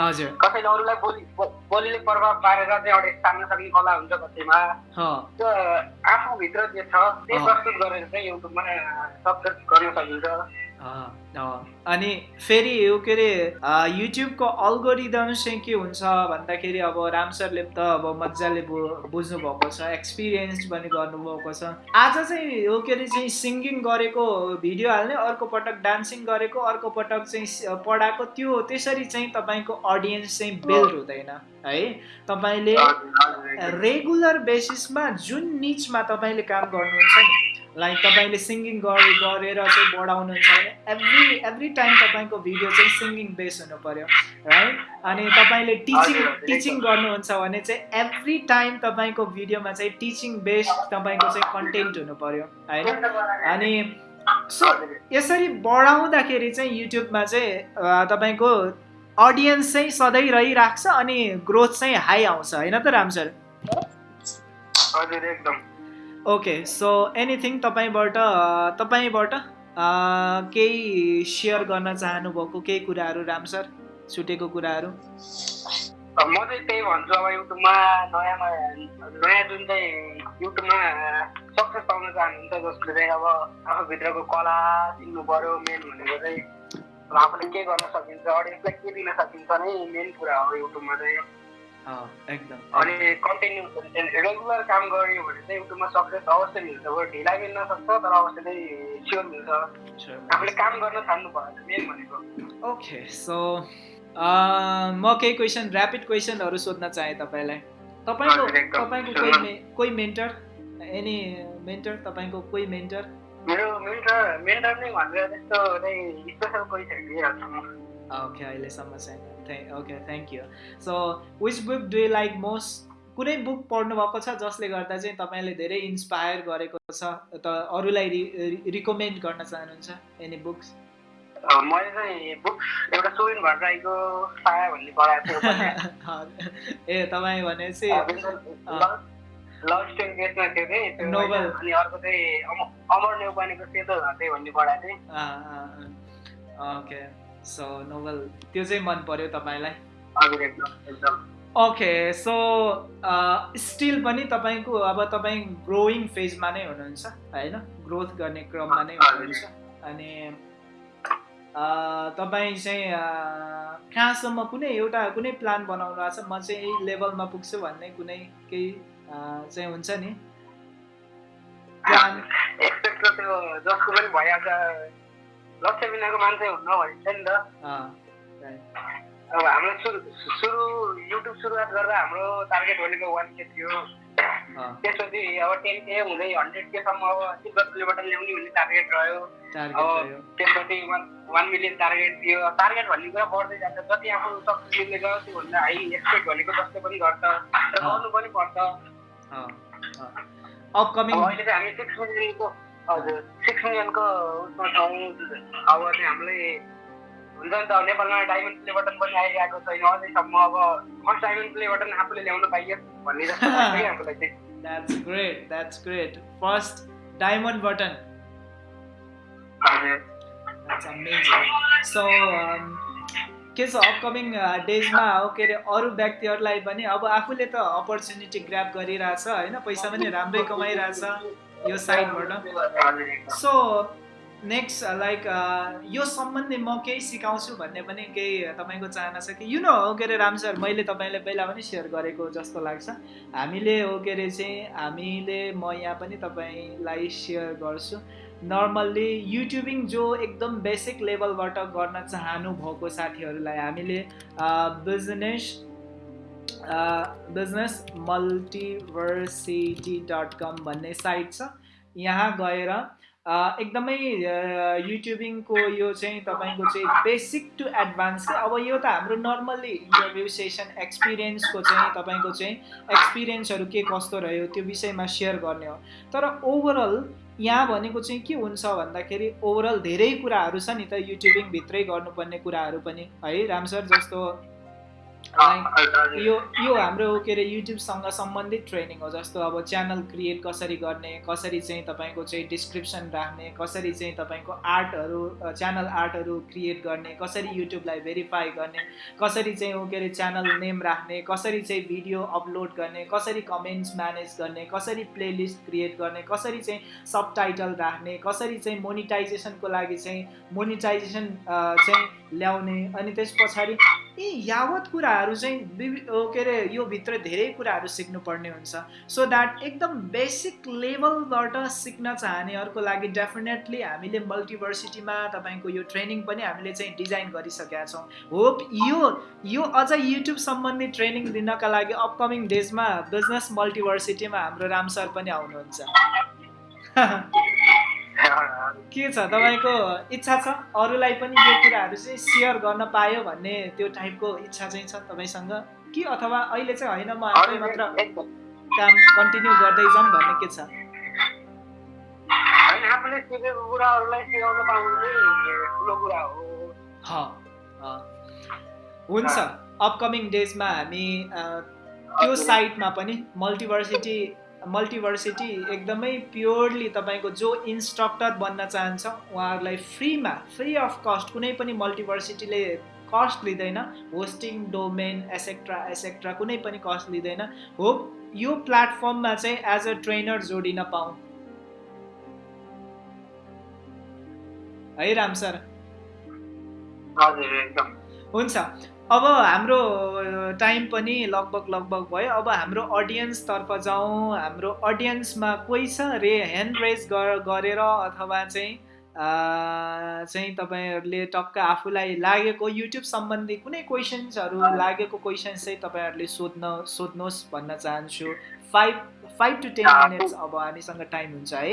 हजुर। कसैले अरूलाई बोली बोलीले प्रभाव पारेर चाहिँ अडियन्स तान्न सक्ने कला हुन्छ कसैमा। त्यो आफूभित्र जे छ त्यही प्रस्तुत गरेर चाहिँ युट्युबमा सक्सेस गर्न सकिन्छ। अनि फेरि यो के अरे युट्युबको अल्गोरिदम चाहिँ के हुन्छ भन्दाखेरि अब राम सरले त अब मजाले बु बुझ्नु भएको छ एक्सपिरियन्स पनि गर्नुभएको छ। आज चाहिँ यो के अरे चाहिँ सिङ्गिङ गरेको भिडियो हाल्ने अर्को पटक डान्सिङ गरेको अर्को पटक चाहिँ पढाएको त्यो त्यसरी चाहिँ तपाईँको अडियन्स चाहिँ बिल्ड हुँदैन है? तपाईँले रेगुलर बेसिसमा जुन निचमा तपाईँले काम गर्नुहुन्छ नि लाइक तपाईँले सिङ्गिङ गरेर चाहिँ बढाउनुहुन्छ भने एभ्री एभ्री टाइम तपाईँको भिडियो चाहिँ सिङ्गिङ बेस हुनु पऱ्यो है अनि तपाईँले टिचिङ टिचिङ गर्नुहुन्छ भने चाहिँ एभ्री टाइम तपाईँको भिडियोमा चाहिँ टिचिङ बेस्ड तपाईँको चाहिँ कन्टेन्ट हुनु पऱ्यो होइन? अनि सो यसरी बढाउँदाखेरि चाहिँ युट्युबमा चाहिँ तपाईँको अडियन्स चाहिँ सधैँ रहिराख्छ अनि ग्रोथ चाहिँ हाई आउँछ होइन त राम सर? हजुर एकदम। ओके सो एनिथिङ तपाईँबाट तपाईँबाट केही सेयर गर्न चाहनुभएको केही कुराहरू राम सर? छुटेको कुराहरू? म चाहिँ त्यही भन्छु अब युट्युबमा नयाँ नयाँ जुन चाहिँ युट्युबमा सक्सेस पाउन चाहनुहुन्छ जसले चाहिँ अब आफूभित्रको कला सिक्नु पऱ्यो मेन भनेको चाहिँ आफूले के गर्न सकिन्छ अडियन्सलाई के दिन सकिन्छ नै मेन कुरा हो युट्युबमा चाहिँ। एकदम अनि कन्टिन्यू रेगुलर काम गर्यो भने चाहिँ युट्युबमा सक्सेस अवश्य मिल्छ। ढिला मिल्न सक्छ तर अवश्य चाहिँ स्योर मिल्छ। आफूले काम गर्न थाल्नु पर्छ मेन भनेको। ओके सो म केही क्वेसन ऱ्यापिड क्वेसनहरू सोध्न चाहेँ तपाईँलाई। तपाईँको तपाईँको कोही कोही मेन्टर एनी मेन्टर तपाईँको कोही मेन्टर मेरो मेन्टर मेन्टर नै भनेर त्यस्तो चाहिँ स्पेसल कोही छैन ओके अहिलेसम्म छैन। Okay thank you so which book do you like most कुनै बुक पढ्नु भएको छ जसले गर्दा चाहिँ तपाईँले धेरै इन्सपायर गरेको छ? त अरूलाई रिकमेन्ड गर्न चाहनुहुन्छ? एनी बुक्स मैले चाहिँ बुक्स एउटा सुविन भट्टराईको साया भन्ने पढाएको थियो ए तपाईँ भनेपछि लभ स्टोरी बेसमा थियो कि? अनि अर्को चाहिँ अमर नेउपानेको सेतो घटे भन्ने पढाएको थिएँ। ओके। सो नोभल त्यो चाहिँ मन पर्यो तपाईँलाई? ओके सो स्टिल पनि तपाईँको अब तपाईँ ग्रोइङ फेजमा नै हुनुहुन्छ होइन? ग्रोथ गर्ने क्रममा नै हुनुहुन्छ। अनि तपाईँ चाहिँ कहाँसम्म कुनै एउटा कुनै प्लान बनाउनु भएको छ? म चाहिँ यही लेभलमा पुग्छु भन्ने कुनै केही चाहिँ हुन्छ नि? लक्ष्य बिनाको मान्छे हुन्न भनिन्छ नि त अब हाम्रो सुरु सुरु युट्युब सुरुवात गर्दा हाम्रो टार्गेट भनेको वान के थियो त्यसपछि अब टेन के हुँदै हन्ड्रेड केसम्म अब सिल्भर बटन ल्याउने भन्ने टार्गेट रह्यो अब त्यसपछि वान वान मिलियन टार्गेट थियो टार्गेट भन्ने कुरा बढ्दै जान्छ जति आफू सक्सेस मिल्दै गयो त्योभन्दा हाई एक्सपेक्ट भनेको जस्तो पनि गर्छ र गर्नु पनि पर्छ अपकमिङ अहिले चाहिँ हामी सिक्स मिलियनको हजुर। सिक्स मिलियनको उसमा छौँ अब चाहिँ हामीलाई हुन्छ नि त नेपालमा डायमन्ड प्ले बटन पनि आइरहेको छैन अझैसम्म अब फर्स्ट डायमन्ड प्ले बटन आफूले ल्याउनु पाइयो भन्ने जस्तो आफूलाई चाहिँ। That's great that's great first diamond button so के छ अपकमिङ डेजमा हो के अरे अरू व्यक्तिहरूलाई पनि अब आफूले त अपर्च्युनिटी ग्राप गरिरहेछ होइन? पैसा पनि राम्रै कमाइरहेछ। यो साइडबाट। सो नेक्स्ट लाइक यो सम्बन्धी म केही सिकाउँछु भन्ने पनि केही तपाईँको चाहना छ कि? यु नो हो के अरे राम सर मैले तपाईँले पहिला पनि सेयर गरेको जस्तो लाग्छ। हामीले हो के अरे चाहिँ हामीले म यहाँ पनि तपाईँलाई सेयर गर्छु। नर्मल्ली युट्युबिङ जो एकदम बेसिक लेभलबाट गर्न चाहनु भएको साथीहरूलाई हामीले business business multiversity dot com भन्ने साइट छ। यहाँ गएर एकदमै युट्युबिङको यो चाहिँ तपाईँको चाहिँ बेसिक टु एडभान्स अब यो त हाम्रो नर्मल्ली इन्टरभ्यू सेसन एक्सपिरियन्सको चाहिँ तपाईँको चाहिँ एक्सपिरियन्सहरू के कस्तो रह्यो त्यो विषयमा सेयर गर्ने हो। तर ओभरअल यहाँ भनेको चाहिँ के हुन्छ भन्दाखेरि ओभरअल धेरै कुराहरू छ नि त युट्युबिङभित्रै गर्नुपर्ने कुराहरू पनि है राम सर जस्तो यो यो हाम्रो के अरे युट्युबसँग सम्बन्धित ट्रेनिङ हो जस्तो अब च्यानल क्रिएट कसरी गर्ने कसरी चाहिँ तपाईँको चाहिँ डिस्क्रिप्सन राख्ने कसरी चाहिँ तपाईँको आर्टहरू च्यानल आर्टहरू क्रिएट गर्ने कसरी युट्युबलाई भेरिफाई गर्ने कसरी चाहिँ हो के अरे च्यानल नेम राख्ने कसरी चाहिँ भिडियो अपलोड गर्ने कसरी कमेन्ट्स म्यानेज गर्ने कसरी प्लेलिस्ट क्रिएट गर्ने कसरी चाहिँ सब टाइटल राख्ने कसरी चाहिँ मोनिटाइजेसनको लागि चाहिँ मोनिटाइजेसन चाहिँ ल्याउने अनि त्यस पछाडि यी यावत कुराहरू चाहिँ के अरे यो भित्र धेरै कुराहरू सिक्नुपर्ने हुन्छ। सो द्याट एकदम बेसिक लेभलबाट सिक्न चाहनेहरूको लागि डेफिनेटली हामीले मल्टिभर्सिटीमा तपाईँको यो ट्रेनिङ पनि हामीले चाहिँ डिजाइन गरिसकेका छौँ। होप यो यो अझ युट्युब सम्बन्धी ट्रेनिङ दिनका लागि अपकमिङ डेजमा बिजनेस मल्टिभर्सिटीमा हाम्रो राम सर पनि आउनुहुन्छ। के छ तपाईँको इच्छा छ? अरूलाई पनि यो कुराहरू चाहिँ सेयर गर्न पायो भन्ने त्यो टाइपको इच्छा चाहिँ छ तपाईँसँग? कि अथवा अहिले चाहिँ होइन म आफै मात्र काम कन्टिन्यू गर्दै जाउँ भन्ने के छ? हुन्छ। अपकमिङ डेजमा हामी त्यो साइटमा पनि मल्टिभर्सिटी मल्टिभर्सिटी एकदमै प्योरली तपाईँको जो इन्स्ट्रक्टर बन्न चाहन्छ उहाँहरूलाई फ्रीमा फ्री अफ कस्ट कुनै पनि मल्टिभर्सिटीले कस्ट लिँदैन। होस्टिङ डोमेन एसेक्ट्रा एसेक्ट्रा कुनै पनि कस्ट लिँदैन। हो यो प्लेटफर्ममा चाहिँ एज अ ट्रेनर जोडिन पाऊँ। है राम सर? हुन्छ। अब हाम्रो टाइम पनि लगभग लगभग भयो। अब हाम्रो अडियन्सतर्फ जाउँ हाम्रो अडियन्समा कोही छ रे ह्यान्ड रेज गरेर अथवा चाहिँ चाहिँ तपाईँहरूले टक्क आफूलाई लागेको युट्युब सम्बन्धी कुनै क्वेसन्सहरू लागेको क्वेसन्स चाहिँ तपाईँहरूले सोध्न सोध्नुहोस् भन्न चाहन्छु। Five five to ten minutes अब हामीसँग टाइम हुन्छ है।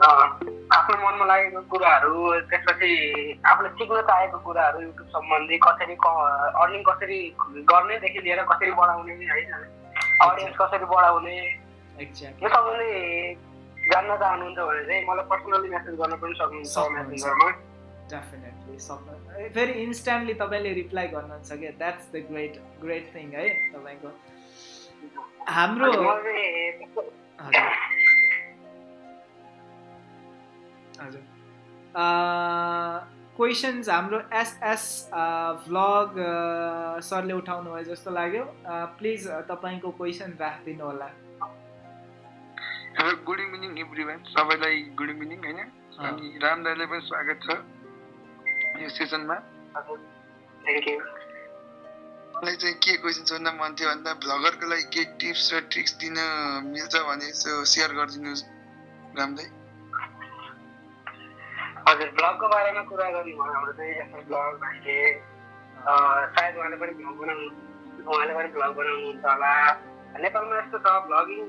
आफ्नो मनमा लागेको कुराहरू त्यसपछि आफूले सिक्न चाहेको कुराहरू युट्युब सम्बन्धी कसरी अर्निङ कसरी गर्नेदेखि लिएर कसरी बढाउने होइन? अडियन्स कसरी बढाउने यो सम्बन्धी जान्न चाहनुहुन्छ भने चाहिँ मलाई पर्सनली मेसेज गर्न पनि सक्नुहुन्छ डेफिनेटली सक्नु फेरि इन्स्ट्यान्टली तपाईँले रिप्लाई गर्नुहुन्छ क्या that's the great great thing है तपाईँको। हाम्रो हजुर क्वेसन्स हाम्रो एसएस भ्लग सरले उठाउनु भयो जस्तो लाग्यो। प्लिज तपाईँको क्वेसन राखिदिनु होला। गुड इभिनिङ एभ्री वान सबैलाई गुड इभिनिङ होइन? अनि राम दाईलाई पनि स्वागत छ यो सेसनमा मलाई चाहिँ के क्वेसन सोध्न मन थियो भन्दा भ्लगरको लागि के टिप्स र ट्रिक्स दिन मिल्छ भने यसो सेयर गरिदिनुहोस् राम दाई। हजुर ब्लगको बारेमा कुरा गर्ने भयो हाम्रो चाहिँ एसएस ब्लग भाइले सायद उहाँले पनि भ्लग बनाउनु उहाँले पनि भ्लग बनाउनुहुन्छ होला। नेपालमा यस्तो छ भ्लगिङ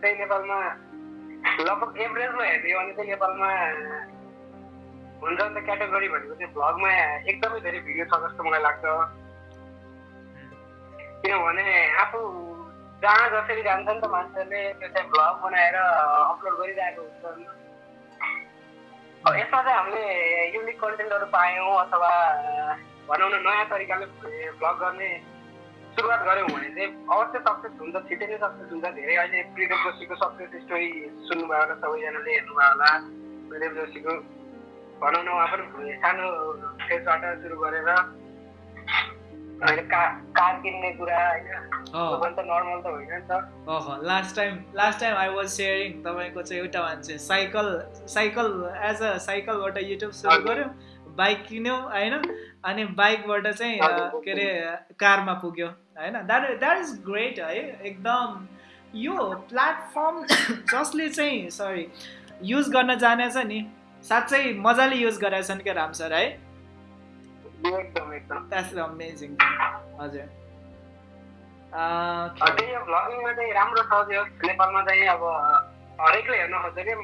चाहिँ नेपालमा लगभग एभरेजमा हेर्ने भने चाहिँ नेपालमा हुन्छ नि त क्याटेगोरी भनेको चाहिँ भ्लगमा एकदमै धेरै भिडियो छ जस्तो मलाई लाग्छ। किनभने आफू जहाँ जसरी जान्छ नि त मान्छेले त्यो चाहिँ भ्लग बनाएर अपलोड गरिरहेको हुन्छ यसमा चाहिँ हामीले युनिक कन्टेन्टहरू पायौँ अथवा भनौँ न नयाँ तरिकाले भ्लग गर्ने सुरुवात गऱ्यौँ भने चाहिँ अवश्य सक्सेस हुन्छ छिटै नै सक्सेस हुन्छ धेरै अहिले प्रिदेव जोशीको सक्सेस स्टोरी सुन्नुभयो होला सबैजनाले हेर्नुभयो होला प्रिदेव जोशीको भनौँ न उहाँ पनि सानो फेसबाट सुरु गरेर होइन कार कार किन्ने कुरा होइन। नर्मल त होइन नि त। अह last time last time I was sharing तपाईँको चाहिँ एउटा मान्छे साइकल साइकल एज अ साइकलबाट युट्युब सुरु। गर्यो बाइक किन्यो होइन? अनि बाइकबाट चाहिँ। के अरे कारमा पुग्यो होइन? द्याट द्याट इज ग्रेट है? एकदम यो प्लेटफर्म जसले चाहिँ सरी युज गर्न जानेछ नि साँच्चै मजाले युज गरेछन् क्या राम सर है? एकदम एकदम द्याट्स अमेजिङ हजुर त्यही भ्लगिङमा चाहिँ राम्रो छ त्यो. नेपालमा चाहिँ अब हरेकले हेर्न खोज्छ कि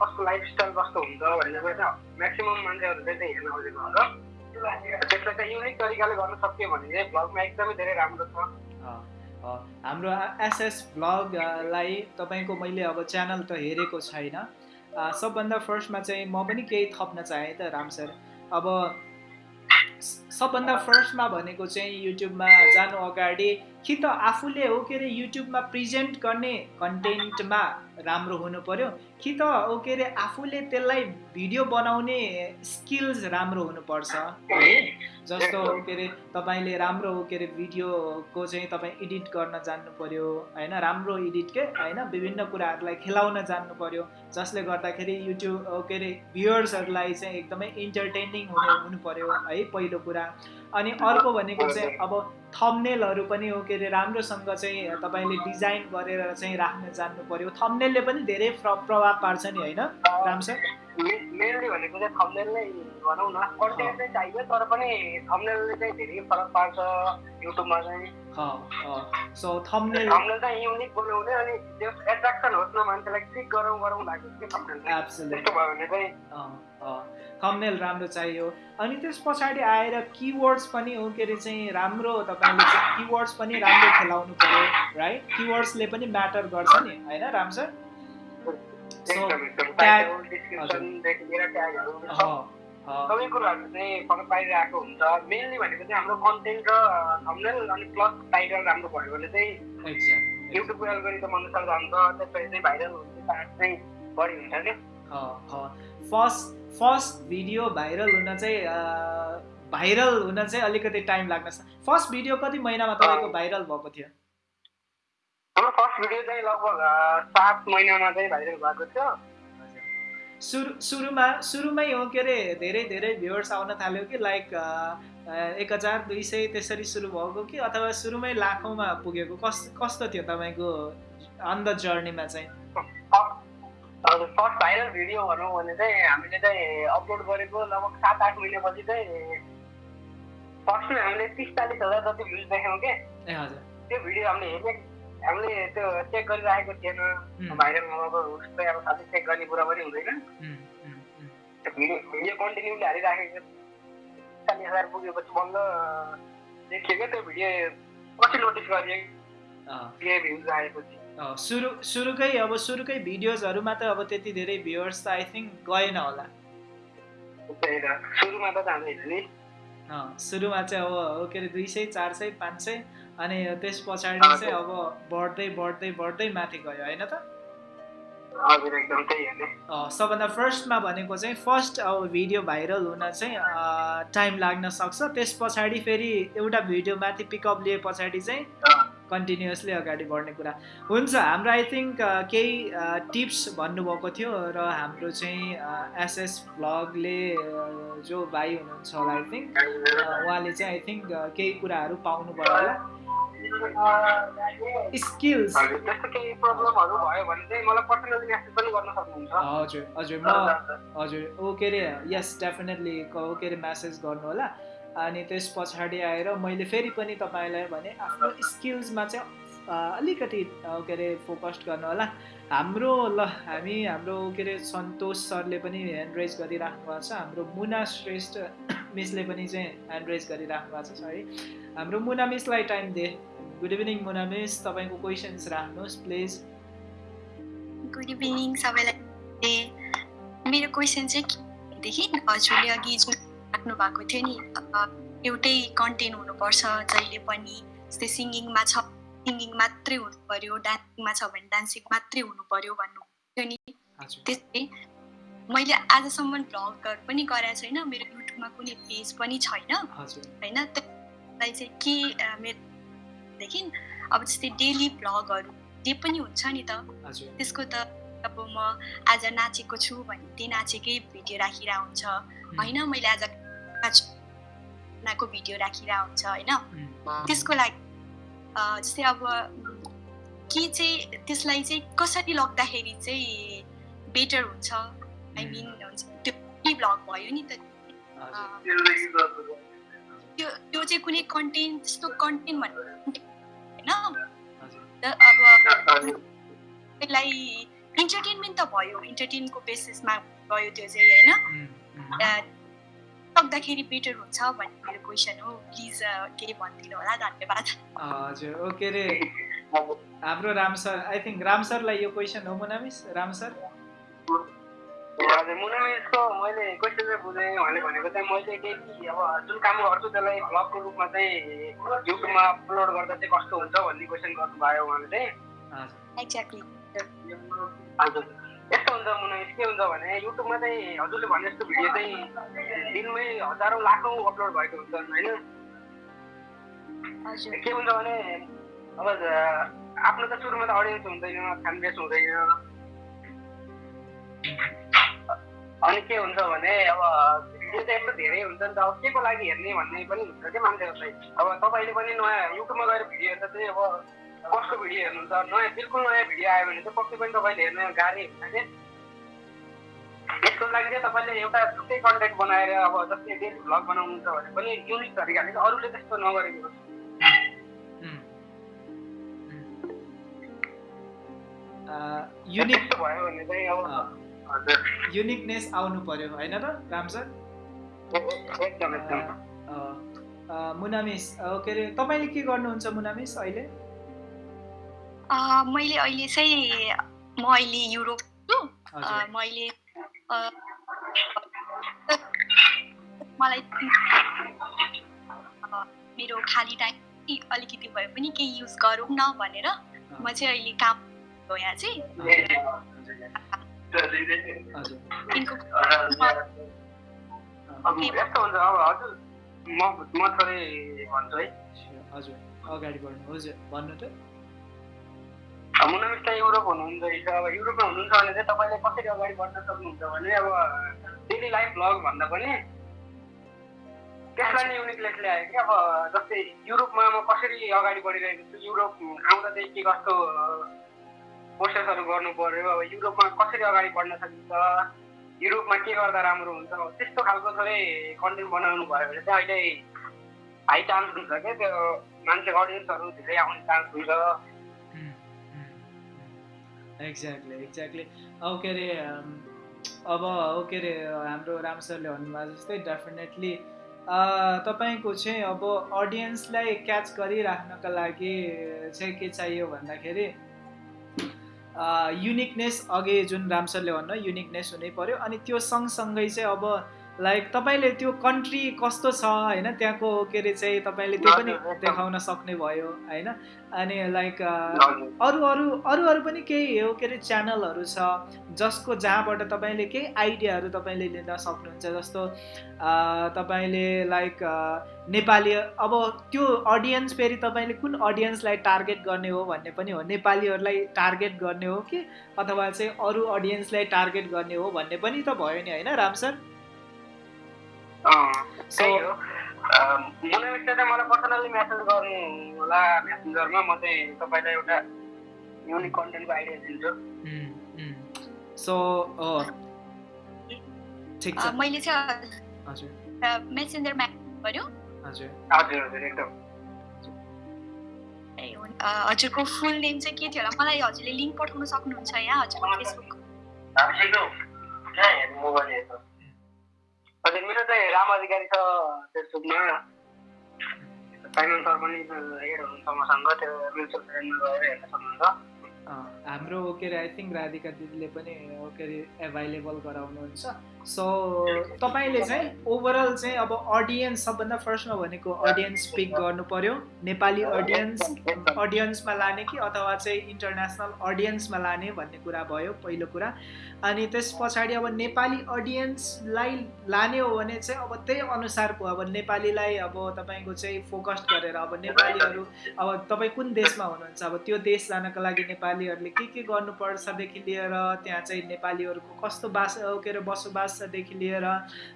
कस्तो लाइफस्टाइल कस्तो हुन्छ भनेर चाहिँ म्याक्सिमम् मान्छेहरूले चाहिँ हेर्न खोजेको हो र त्यसलाई चाहिँ युनिक तरिकाले गर्न सक्यो भने चाहिँ भ्लगमा एकदमै धेरै राम्रो छ। हाम्रो एसएस भ्लगलाई तपाईँको मैले अब च्यानल त हेरेको छैन। सबभन्दा फर्स्टमा चाहिँ म पनि केही थप्न चाहेँ त राम सर। अब सबभन्दा फर्स्टमा भनेको चाहिँ युट्युबमा जानु अगाडि कि त आफूले हो के अरे युट्युबमा प्रेजेन्ट गर्ने कन्टेन्टमा राम्रो हुनु पर्यो कि त हो के अरे आफूले त्यसलाई भिडियो बनाउने स्किल्स राम्रो हुनुपर्छ। है जस्तो हो के अरे तपाईँले राम्रो हो के अरे भिडियोको चाहिँ तपाईँ एडिट गर्न जान्नु पर्यो होइन? राम्रो एडिट के होइन? विभिन्न कुराहरूलाई खेलाउन जान्नु पर्यो जसले गर्दाखेरि युट्युब के अरे भ्युवर्सहरूलाई चाहिँ एकदमै इन्टरटेनिङ हुने हुनु पर्यो है? पहिलो कुरा। अनि अर्को भनेको चाहिँ अब थम्नेलहरू पनि हो के अरे राम्रोसँग चाहिँ तपाईँले डिजाइन गरेर चाहिँ राख्न जान्नु पर्यो थम्नेलले पनि धेरै प्र प्रभाव पार्छ नि होइन? राम सर? मेनली भनेको चाहिँ थम्नेल नै भनौँ न। कन्टेन्ट चाहिँ चाहियो तर पनि थम्नेलले चाहिँ धेरै फरक पार्छ युट्युबमा चाहिँ। सो थम्नेल थम्नेल चाहिँ युनिक बनाउने अनि त्यो एट्र्याक्सन होस् न मान्छेलाई क्लिक गरौँ गरौँ लाग्यो कि थम्नेल त्यस्तो भयो भने चाहिँ थम्नेल राम्रो चाहियो। अनि त्यस पछाडि आएर किवर्ड्स पनि हो के अरे चाहिँ राम्रो तपाईँले किवर्ड्स पनि राम्रो खेलाउनु पर्यो राइट किवर्ड्सले पनि म्याटर गर्छ नि होइन राम सर एकदम एकदम tag- टाइटल डिस्क्रिप्सनदेखि लिएर ट्यागहरू सबै कुराहरू चाहिँ फरक पारिरहेको हुन्छ। मेनली भनेको चाहिँ हाम्रो कन्टेन्ट र थम्नेल अनि प्लस टाइटल राम्रो भयो भने चाहिँ एक्ज्याक्ट युट्युबको एल्गोरिदम अनुसार जान्छ त्यसपछि चाहिँ भाइरल हुने चान्स चाहिँ बढी हुन्छ नि। फर्स्ट फर्स्ट भिडियो भाइरल हुन चाहिँ भाइरल हुन चाहिँ अलिकति टाइम लाग्न फर्स्ट भिडियो कति महिनामा तपाईँको भाइरल भएको थियो? हाम्रो फर्स्ट भिडियो चाहिँ लगभग सात महिनामा चाहिँ भाइरल भएको थियो। सुरु सुरुमा सुरुमै हो के अरे धेरै धेरै भ्युवर्स आउन थाल्यो कि लाइक एक हजार दुई सय त्यसरी सुरु भएको कि अथवा सुरुमै लाखौँमा पुगेको? कस कस्तो थियो तपाईँको अन द जर्नीमा चाहिँ? हजुर फर्स्ट भाइरल भिडियो भनौँ भने चाहिँ हामीले चाहिँ अपलोड गरेको लगभग सात आठ महिनापछि चाहिँ फर्स्टमा हामीले तिस चालिस हजार जति भ्युज देख्यौँ कि त्यो भिडियो हामीले हेर्ने हामीले त्यो चेक गरिराखेको थिएन भाइरल नभएको उसलाई अब साथै चेक गर्ने कुरा पनि हुँदैन भिडियो भिडियो कन्टिन्युली हालिराखेको चालिस हजार पुगेपछि बल्ल देखियो क्या त्यो भिडियो पछि नोटिस गरियो भ्युज आएपछि सुरु सुरुकै अब सुरुकै भिडियोजहरूमा त अब त्यति धेरै भ्युवर्स त आई थिङ्क गएन होला। सुरुमा चाहिँ अब के अरे दुई सय चार सय पाँच सय अनि त्यस पछाडि चाहिँ अब बढ्दै बढ्दै बढ्दै माथि गयो होइन त? सबभन्दा फर्स्टमा भनेको चाहिँ फर्स्ट अब भिडियो भाइरल हुन चाहिँ टाइम लाग्न सक्छ। त्यस पछाडि फेरि एउटा भिडियो माथि पिकअप लिए पछाडि चाहिँ कन्टिन्युसली अगाडि बढ्ने कुरा हुन्छ। हाम्रो आई थिङ्क केही टिप्स भन्नुभएको थियो र हाम्रो चाहिँ एसएस भ्लगले जो भाइ हुनुहुन्छ होला आई थिङ्क उहाँले चाहिँ आई थिङ्क केही कुराहरू पाउनुभयो होला। स्किल्स हजुर हजुर हजुर म हजुर ओ के अरे यस डेफिनेटली ओ के अरे म्यासेज गर्नु होला। अनि त्यस पछाडि आएर मैले फेरि पनि तपाईँलाई भने आफ्नो स्किल्समा चाहिँ अलिकति के अरे फोकस्ड गर्नु होला। हाम्रो ल हामी हाम्रो के अरे सन्तोष सरले पनि ह्यान्ड रेज गरिराख्नु भएको छ। हाम्रो मुना श्रेष्ठ मिसले पनि चाहिँ ह्यान्ड रेज गरिराख्नु भएको छ सरी। हाम्रो मुना मिसलाई टाइम दिए गुड इभिनिङ मुना मिस। तपाईँको क्वेसन्स राख्नुहोस् प्लिज गुड इभिनिङ सबैलाई मेरो क्वेसन चाहिँ हजुरले अघि राख्नु भएको थियो नि। एउटै कन्टेन्ट हुनुपर्छ जहिले पनि जस्तै सिङ्गिङमा छ सिङ्गिङ मात्रै हुनु पर्यो डान्सिङमा छ भने डान्सिङ मात्रै हुनु पर्यो भन्नु थियो नि। त्यस्तै मैले आजसम्म भ्लगहरू पनि गरेको छैन मेरो युट्युबमा कुनै पेज पनि छैन। होइन त्य- मलाई चाहिँ के मेरोदेखि अब जस्तै डेली भ्लगहरू जे पनि हुन्छ नि त। त्यसको त अब म आज नाचेको छु भने त्यही नाचेकै भिडियो राखिरहेको हुन्छ होइन मैले आज नाचको भिडियो राखिरहेको हुन्छ होइन त्यसको लागि जस्तै अब के चाहिँ त्यसलाई चाहिँ कसरी लग्दाखेरि चाहिँ बेटर हुन्छ आई मिन हुन्छ त्यो भ्लग भयो नि त त्यो त्यो चाहिँ कुनै कन्टेन्ट त्यस्तो कन्टेन्ट भन्ने होइन अब त्यसलाई इन्टरटेनमेन्ट त भयो इन्टरटेनको बेसिसमा भयो त्यो चाहिँ होइन सक्दाखेरि बेटर हुन्छ भन्ने मेरो क्वेसन हो। प्लिज केही भनिदिनु होला? धन्यवाद। हजुर ओके रे। हाम्रो Ram sir I think Ram सरलाई यो क्वेसन हो मुनामिस राम सर? हजुर मुनामिसको मैले क्वेसन चाहिँ बुझेँ उहाँले भनेको चाहिँ मैले डेली अब जुन काम गर्छु त्यसलाई भ्लगको रूपमा चाहिँ युट्युबमा अपलोड गर्दा चाहिँ कस्तो हुन्छ भन्ने क्वेसन गर्नुभयो उहाँले चाहिँ। हजुर। एक्ज्याक्टली हजुर। यस्तो हुन्छ मुनामिस के हुन्छ भने युट्युबमा चाहिँ हजुरले भने जस्तो भिडियो चाहिँ दिनमै हजारौँ लाखौँ अपलोड भएको हुन्छ होइन के हुन्छ भने अब आफ्नो त सुरुमा त अडियन्स हुँदैन फ्यान बेस हुँदैन अनि के हुन्छ भने अब भिडियो चाहिँ यस्तो धेरै हुन्छ नि त अब के को लागि हेर्ने भन्ने पनि हुन्छ क्या मान्छेहरूलाई अब तपाईँले पनि नयाँ युट्युबमा गएर भिडियो हेर्दा चाहिँ अब कसको भिडियो हेर्नुहुन्छ नयाँ बिल्कुल नयाँ भिडियो आयो भने चाहिँ पक्कै पनि तपाईँले हेर्न गाह्रै हुन्छ क्या यसको लागि चाहिँ तपाईँले एउटा छुट्टै कन्टेन्ट बनाएर अब जस्तै डेली भ्लग बनाउनुहुन्छ भने पनि युनिक तरिकाले अरूले त्यस्तो नगरेको युनिक भयो भने चाहिँ अब युनिकनेस आउनु पर्यो होइन र राम सर? एकदम एकदम। मुनामिस के अरे तपाईँले के गर्नुहुन्छ मुनामिस अहिले? मैले अहिले चाहिँ म अहिले युरोप छु मैले मलाई मेरो खाली टाइम अलिकति भए पनि केही युज गरौँ न भनेर म चाहिँ अहिले काम हो यहाँ चाहिँ हजुर। दिनको अब यस्तो हुन्छ अब हजुर। म म थोरै भन्छु है। हजुर अगाडि बढ्नु हजुर। भन्नु त। मुनामिस त युरोप हुनुहुन्छ अब युरोपमा हुनुहुन्छ भने चाहिँ तपाईँले कसरी अगाडि बढ्न सक्नुहुन्छ भने अब डेली लाइफ भ्लग भन्दा पनि त्यसलाई नै युनिकनेस ल्यायो कि अब जस्तै युरोपमा म कसरी अगाडि बढिरहेको छु? युरोप आउँदा चाहिँ के कस्तो प्रोसेसहरू गर्नु पर्यो? अब युरोपमा कसरी अगाडि बढ्न सकिन्छ? युरोपमा के गर्दा राम्रो हुन्छ? त्यस्तो खालको थोरै कन्टेन्ट बनाउनु भयो भने चाहिँ अहिले हाई चान्स हुन्छ क्या त्यो मान्छे अडियन्सहरू धेरै आउने चान्स हुन्छ। एक्ज्याक्टली एक्ज्याक्टली अब के अरे अब हो के अरे हाम्रो राम सरले भन्नुभएको जस्तै डेफिनेटली तपाईँको चाहिँ अब अडियन्सलाई क्याच गरिराख्नका लागि चाहिँ के चाहियो भन्दाखेरि युनिकनेस अघि जुन राम सरले भन्नु युनिकनेस हुनै पर्यो। अनि त्यो सँगसँगै चाहिँ अब लाइक तपाईँले त्यो कन्ट्री कस्तो छ होइन? त्यहाँको के अरे चाहिँ तपाईँले त्यो पनि। देखाउन सक्ने भयो होइन? अनि लाइक अरू अरू अरू अरू पनि केही हो के अरे च्यानलहरू छ जसको जहाँबाट तपाईँले केही आइडियाहरू तपाईँले लिन सक्नुहुन्छ जस्तो तपाईँले लाइक नेपाली अब त्यो अडियन्स फेरि तपाईँले कुन अडियन्सलाई टार्गेट गर्ने हो भन्ने पनि हो। नेपालीहरूलाई टार्गेट गर्ने हो कि अथवा चाहिँ अरू अडियन्सलाई टार्गेट गर्ने हो भन्ने पनि त भयो नि होइन राम सर? सो मुनामिसले चाहिँ मलाई पर्सनल्ली मेसेज गर्नु होला मेसेन्जरमा म चाहिँ तपाईँलाई एउटा युनिक कन्टेन्टको आइडिया दिन्छु। सो ठिक छ। मैले चाहिँ हजुर। मेसेन्जर गर्यो। हजुर। हजुर हजुर एकदम। हजुरको फुल नेम चाहिँ के थियो होला? मलाई हजुरले लिङ्क पठाउन सक्नुहुन्छ यहाँ हजुरको फेसबुक हजुर मेरो चाहिँ राम अधिकारी छ फेसबुकमा सर पनि त्यो म्युचुअल हाम्रो के अरे आई थिङ्क राधिका दिदीले पनि के अरे एभाइलेबल गराउनुहुन्छ सो तपाईँले चाहिँ ओभरअल चाहिँ अब अडियन्स सबभन्दा फर्स्टमा भनेको अडियन्स पिक गर्नु पर्यो नेपाली अडियन्स अडियन्समा लाने कि अथवा चाहिँ इन्टरनेसनल अडियन्समा लाने भन्ने कुरा भयो पहिलो कुरा। अनि त्यस पछाडि अब नेपाली अडियन्सलाई लाने हो भने चाहिँ अब त्यही अनुसारको अब नेपालीलाई अब तपाईँको चाहिँ फोकस गरेर अब नेपालीहरू अब तपाईँ कुन देशमा हुनुहुन्छ? अब त्यो देश जानको लागि नेपालीहरूले के के गर्नुपर्छदेखि लिएर त्यहाँ चाहिँ नेपालीहरूको कस्तो बास के अरे बसोबासदेखि लिएर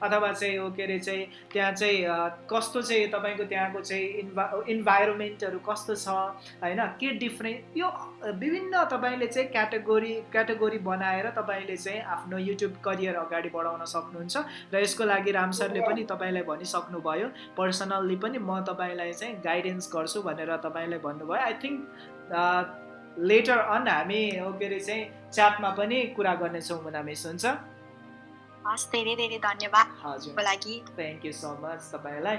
अथवा चाहिँ हो के अरे चाहिँ त्यहाँ चाहिँ कस्तो चाहिँ तपाईँको त्यहाँको चाहिँ इन्भा इन्भाइरोमेन्टहरू कस्तो छ होइन? के डिफ्रेन्ट यो विभिन्न तपाईँले चाहिँ क्याटेगोरी क्याटेगोरी बनाएर तपाईँले चाहिँ आफ्नो युट्युब करियर अगाडि बढाउन सक्नुहुन्छ र यसको लागि राम सरले पनि तपाईँलाई भनिसक्नुभयो। पर्सनल्ली पनि म तपाईँलाई चाहिँ गाइडेन्स गर्छु भनेर तपाईँलाई भन्नुभयो। आई थिङ्क लेटर अन हामी के अरे चाहिँ च्याटमा पनि कुरा गर्नेछौँ मुना मिस हुन्छ। हस् धेरै धेरै धन्यवाद हजुर लागि थ्याङ्क यू सो मच तपाईँलाई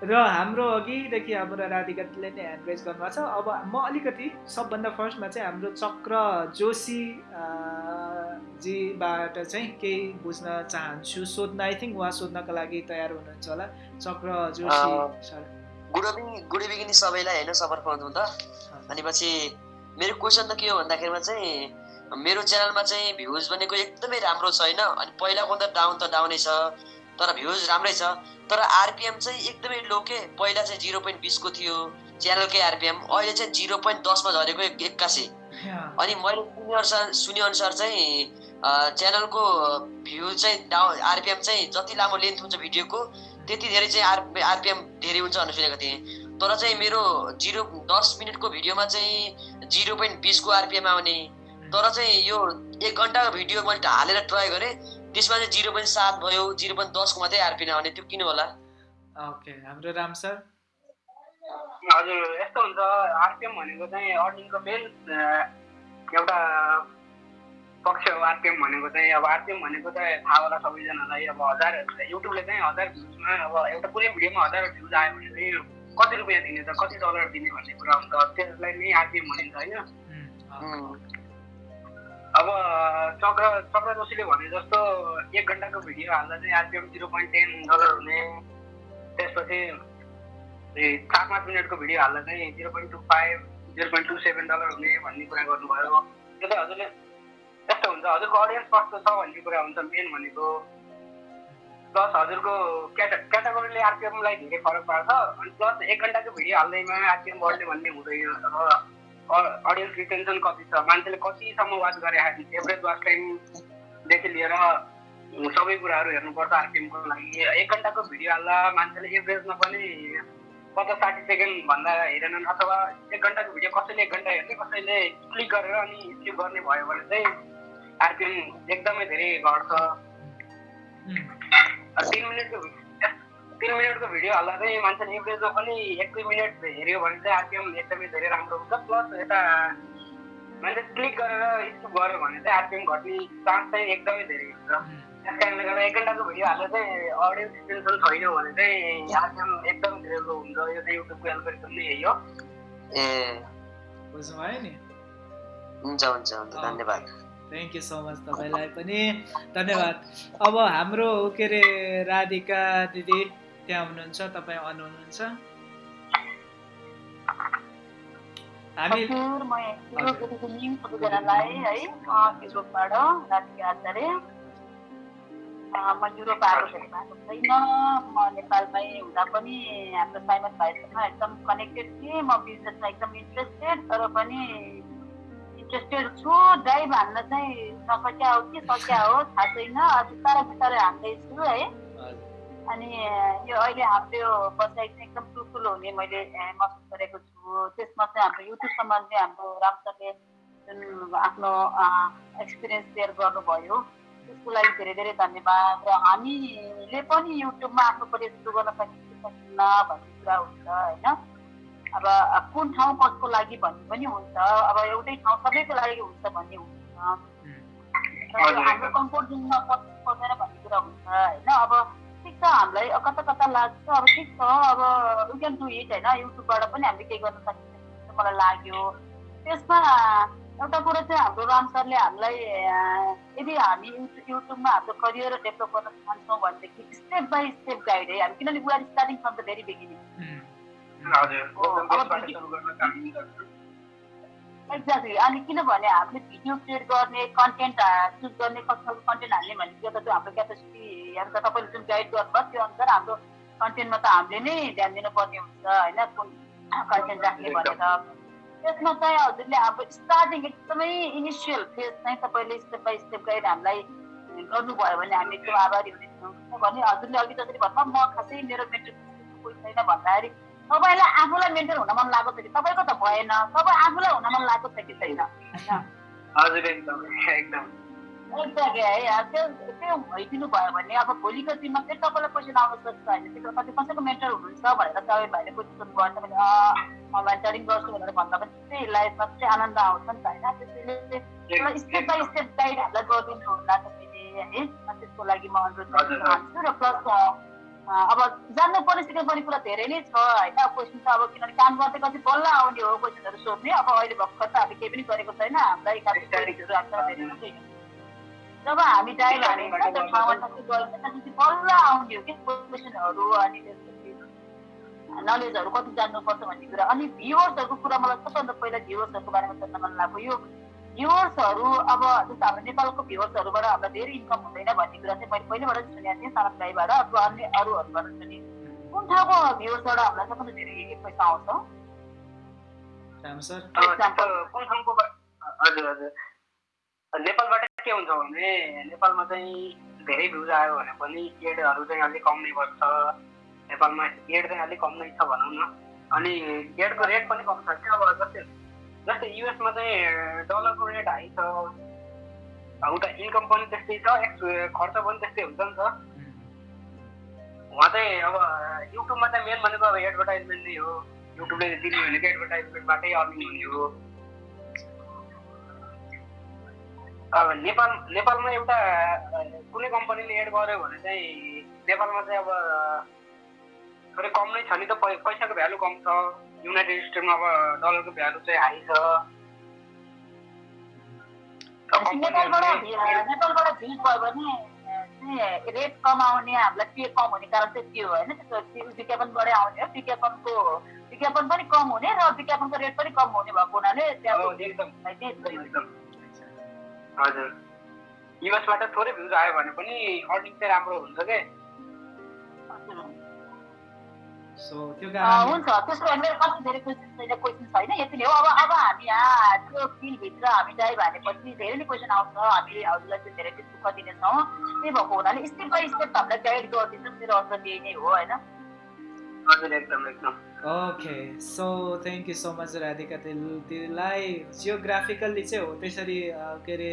र हाम्रो अघिदेखि हाम्रो राधिकाले नै ह्यान्ड रेज गर्नुभएको छ अब म अलिकति सबभन्दा फर्स्टमा चाहिँ हाम्रो चक्र जोशी जीबाट चाहिँ केही बुझ्न चाहन्छु सोध्न आई थिङ्क उहाँ सोध्नको लागि तयार हुनुहुन्छ होला। Chakra Joshi sir. Good evening good evening सबैलाई होइन सफर त। अनि पछि मेरो क्वेसन त के हो भन्दाखेरिमा चाहिँ मेरो च्यानलमा चाहिँ भ्युज भनेको एकदमै राम्रो छ होइन अनि पहिलाको त डाउन त डाउनै छ तर भ्युज राम्रै छ। तर आरपिएम चाहिँ एकदमै लो के? पहिला चाहिँ जिरो पोइन्ट बिसको थियो च्यानलकै आरपिएम। अहिले चाहिँ जिरो पोइन्ट दसमा झरेको एक्कासी। अनि मैले सुने अनुसार सुने अनुसार चाहिँ च्यानलको भ्यू चाहिँ डाउन आरपिएम चाहिँ जति लामो लेन्थ हुन्छ भिडियोको त्यति धेरै चाहिँ आर आरपिएम धेरै हुन्छ भनेर सुनेको थिएँ। तर चाहिँ मेरो जिरो दस मिनटको भिडियोमा चाहिँ जिरो पोइन्ट बिसको आरपिएम आउने। तर चाहिँ यो एक घन्टाको भिडियो मैले हालेर ट्राई गरेँ। त्यसमा चाहिँ जिरो पोइन्ट सात भयो जिरो पोइन्ट दसको मात्रै आरपिएन आउने त्यो किन होला? ओके हाम्रो राम सर। हजुर यस्तो हुन्छ आरपिएम भनेको चाहिँ अर्निङको मेन एउटा पक्ष हो आरपिएम भनेको चाहिँ। अब आरपिएम भनेको चाहिँ थाहा होला सबैजनालाई अब हजार युट्युबले चाहिँ हजार भ्युजमा अब एउटा कुनै भिडियोमा हजार भ्युज आयो भने चाहिँ कति रुपियाँ दिने त कति डलर दिने भन्ने कुरा हुन्छ। त्यसलाई नै आरपिएम भनिन्छ होइन? अब चक्र चक्र जोशीले भने जस्तो एक घन्टाको भिडियो हाल्दा चाहिँ RPM zero point ten dollar हुने। त्यसपछि चार पाँच मिनटको भिडियो हाल्दा चाहिँ zero point two five zero point two seven dollar हुने भन्ने कुरा गर्नुभयो। त्यो चाहिँ हजुरले यस्तो हुन्छ हजुरको अडियन्स कस्तो छ भन्ने कुरा हुन्छ मेन भनेको। प्लस हजुरको क्याटा क्याटेगोरीले आरपिएमलाई धेरै फरक पार्छ। अनि प्लस एक घन्टाको भिडियो हाल्दैमा आरपिएम बढ्ने भन्ने हुँदैन। अब अडियन्स रिटेन्सन कति छ? मान्छेले कतिसम्म वाच गरे एभरेज वाच टाइमदेखि लिएर सबै कुराहरू हेर्नुपर्छ आरपिएमको लागि। एक घन्टाको भिडियो हाल्दा मान्छेले एभरेजमा पनि पचास साठी सेकेन्ड भन्दा हेरेनन् अथवा एक घन्टाको भिडियो कसैले एक घन्टा हेर्ने कसैले क्लिक गरेर अनि स्किप गर्ने भयो भने चाहिँ आरपिएम एकदमै धेरै घट्छ। तिन मिनटको तिन मिनटको भिडियो हाल्दा चाहिँ मान्छेले एभरेजमा पनि एक दुई मिनट हेऱ्यो भने चाहिँ आरपिएम एकदमै धेरै राम्रो हुन्छ। प्लस यता मान्छे क्लिक गरेर स्किप गऱ्यो भने चाहिँ आरपिएम घट्ने चान्स चाहिँ एकदमै धेरै हुन्छ। त्यस कारणले गर्दा एक घन्टाको भिडियो हाल्दा चाहिँ अडियन्स टेन्सन छैन भने चाहिँ आरपिएम एकदम धेरै लो हुन्छ। यो चाहिँ युट्युबको एल्गोरिदम नै यही हो। ए। बुझ्नुभयो नि? हुन्छ हुन्छ हुन्छ धन्यवाद। थ्याङ्क यू सो मच तपाईँलाई पनि। धन्यवाद। अब हाम्रो के अरे राधिका दिदी? त्यहाँ हुनुहुन्छ तपाईँ अन हुनुहुन्छ हामी म युरोप आएको धेरै भएको छैन म नेपालमै हुँदा पनि हाम्रो साइमन भाइसँग एकदम कनेक्टेड थिएँ म बिजनेसमा एकदम इन्ट्रेस्टेड तर पनि इन्ट्रेस्टेड छु ड्राइभ हान्न चाहिँ नसक्या हो कि सक्या हो थाहा छैन बिस्तारै बिस्तारै हान्दैछु है। अनि यो अहिले हाम्रो बसाइ चाहिँ एकदम ठुल्ठुलो हुने मैले महसुस गरेको छु। त्यसमा चाहिँ हाम्रो युट्युब सम्बन्धी हाम्रो रामसरले जुन आफ्नो एक्सपिरियन्स सेयर गर्नुभयो त्यसको लागि धेरै धेरै धन्यवाद। र हामीले पनि युट्युबमा आफ्नो करियर सुरु गर्न सकिन्छ सकिन्न भन्ने कुरा हुन्छ होइन? अब कुन ठाउँ कसको लागि भन्ने पनि हुन्छ। अब एउटै ठाउँ सबैको लागि हुन्छ भन्ने हुन्छ। हाम्रो कम्फोर्ट जोनमा पर्दैन भन्ने कुरा हुन्छ होइन? अब छ हामीलाई कता कता लाग्छ। अब ठिक छ? अब वी क्यान डु इट होइन युट्युबबाट पनि हामीले केही गर्न सकिन्छ मलाई लाग्यो। त्यसमा एउटा कुरो चाहिँ हाम्रो राम सरले हामीलाई यदि हामी युट्युबमा हाम्रो करियर डेभलप गर्न चाहन्छौँ भनेदेखि स्टेप बाई स्टेप गाइड है। हामी किनभने we are starting from the very beginning exactly अनि किनभने हामीले भिडियो क्रिएट गर्ने कन्टेन्ट चुज गर्ने कस्तो कन्टेन्ट हाल्ने भन्ने त्यो त त्यो हाम्रो क्यापेसिटी अनुसार तपाईँले जुन गाइड गर्नुभयो त्यो अनुसार हाम्रो कन्टेन्टमा त हामीले नै ध्यान दिनुपर्ने हुन्छ होइन? कुन कन्टेन्ट राख्ने भनेर। त्यसमा चाहिँ हजुरले अब स्टार्टिङ एकदमै इनिसियल फेज चाहिँ तपाईँले स्टेप बाई स्टेप गाइड हामीलाई गर्नुभयो भने हामी एकदम आभारी हुनेछौँ। किनभने हजुरले अघि जसरी भन्नु म खासै मेरो मेन्टर कोही छैन भन्दाखेरि तपाईँलाई आफूलाई मेन्टर हुन मन लागेको छ कि तपाईँको त भएन। तपाईँ आफूलाई हुन मन लागेको छ कि छैन? है? त्यो त्यो भइदिनु भयो भने अब भोलिको दिनमा फेरि तपाईँलाई क्वेसन आउन सक्छ होइन। त्यो कति कसैको मेन्टर हुनुहुन्छ भनेर तपाईँ भाइले क्वेसन गर्छ भने म मेन्टरिङ गर्छु भनेर भन्दा पनि त्यस्तै लाइफमा चाहिँ आनन्द आउँछ नि त होइन। त्यसैले स्टेप बाई स्टेप गाइड हामीलाई गरिदिनु होला तपाईँले है। त्यसको लागि म अनुरोध गर्न चाहन्छु र प्लस अब जान्नु पर्ने सिक्नुपर्ने कुरा धेरै नै छ होइन? क्वेसन त अब किनभने काम गर्दै कति बल्ल आउने हो क्वेसनहरू सोध्ने। अब अहिले भर्खर त हामी केही पनि गरेको छैन। हामीलाई जब हामी त्यो ठाउँमा गयो। त्यसपछि बल्ल आउने हो कि क्वेसनहरू अनि त्यसपछि नलेजहरू कति जान्नुपर्छ भन्ने कुरा। अनि भ्युवर्सहरूको कुरा मलाई सबभन्दा पहिला भ्युवर्सहरूको बारेमा सोध्न मन लाग्यो यो भ्युवर्सहरू अब जस्तो हाम्रो नेपालको भ्युवर्सहरूबाट हामीलाई धेरै इन्कम हुँदैन भन्ने कुरा चाहिँ मैले पहिलेबाट सुनेको थिएँ सानो भाइबाट अथवा अन्य अरूहरूबाट सुने कुन ठाउँको भ्युवर्सबाट हामीलाई सबभन्दा धेरै पैसा आउँछ? कुन ठाउँको हजुर हजुर। नेपालबाट के हुन्छ भने नेपालमा चाहिँ धेरै भ्युज आयो भने पनि एडहरू चाहिँ अलिक कम नै बस्छ नेपालमा एड चाहिँ अलिक कम नै छ भनौँ न। अनि एडको रेट पनि कम छ क्या अब जस्तै जस्तै युएसमा चाहिँ डलरको रेट हाई छ उता इन्कम पनि त्यस्तै छ एक्स खर्च पनि त्यस्तै हुन्छ नि त। उहाँ चाहिँ अब युट्युबमा चाहिँ मेन भनेको अब एडभर्टाइजमेन्ट नै हो। युट्युबले दिने भनेको एडभर्टाइजमेन्टबाटै अर्निङ हुने हो। अब नेपाल नेपालमा एउटा कुनै कम्पनीले एड गर्यो भने चाहिँ नेपालमा चाहिँ अब थोरै कम नै छ नि त पैसाको भ्यालु कम छ। युनाइटेड स्टेटमा अब डलरको भ्यालु चाहिँ हाई छ। नेपालबाट भिड भयो भने रेट कम आउने हामीलाई पे कम हुने कारण चाहिँ त्यो होइन? विज्ञापनबाटै आउने हो। विज्ञापनको विज्ञापन पनि कम हुने र विज्ञापनको रेट पनि कम हुने भएको हुनाले हजुर। युएसबाट थोरै भ्युज आयो भने पनि अर्निङ चाहिँ राम्रो हुन्छ के? हुन्छ त्यसो भए मेरो कति धेरै क्वेसन छैन क्वेसन छैन यति नै हो अब अब हामी यहाँ त्यो फिल्डभित्र हामी ड्राइभ हानेपछि धेरै नै क्वेसन आउँछ हामी हजुरलाई चाहिँ धेरै दुःख दिनेछौँ त्यही भएको हुनाले स्टेप बाई स्टेप हामीलाई गाइड गरिदिन्छ मेरो अर्थ त्यही नै हो होइन हजुर एकदम एकदम okay so thank you so much Radhika तिमीलाई जियोग्राफिकल्ली चाहिँ हो त्यसरी के अरे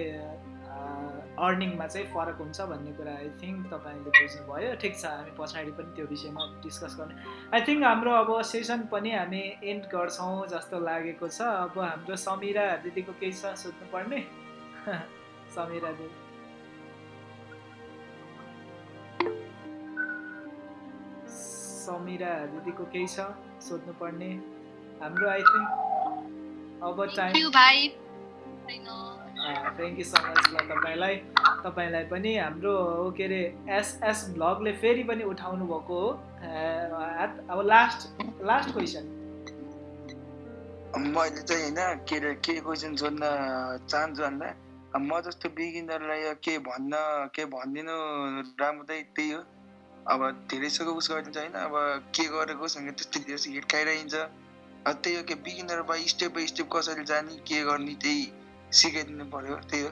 अर्निङमा चाहिँ फरक हुन्छ भन्ने कुरा आई थिङ्क तपाईँले बुझ्नुभयो। ठिक छ हामी पछाडि पनि त्यो विषयमा डिस्कस गर्ने। आई थिङ्क हाम्रो अब सेसन पनि हामी एन्ड गर्छौँ जस्तो लागेको छ। अब हाम्रो समिरा दिदीको केही छ सोध्नुपर्ने? समिरा दिदी। समिरा दिदीको केही छ सोध्नुपर्ने? हाम्रो आई थिङ्क अब time thank you so much ल तपाईँलाई तपाईँलाई पनि हाम्रो के अरे एसएस भ्लगले फेरि पनि उठाउनु भएको हो। अब लास्ट लास्ट क्वेसन मैले चाहिँ होइन के अरे के क्वेसन सोध्न चाहन्छु भन्दा म जस्तो बिगिनरलाई के भन्न के भनिदिनु राम्रो चाहिँ त्यही हो। अब धेरैसँग उस गरिदिन्छ होइन अब के गरेको सँग त्यस्तो धेरै हिट खाइरहन्छ त्यही हो कि beginner by step by step कसरी जाने के गर्ने त्यही। सिकाइदिनु पर्यो त्यही हो।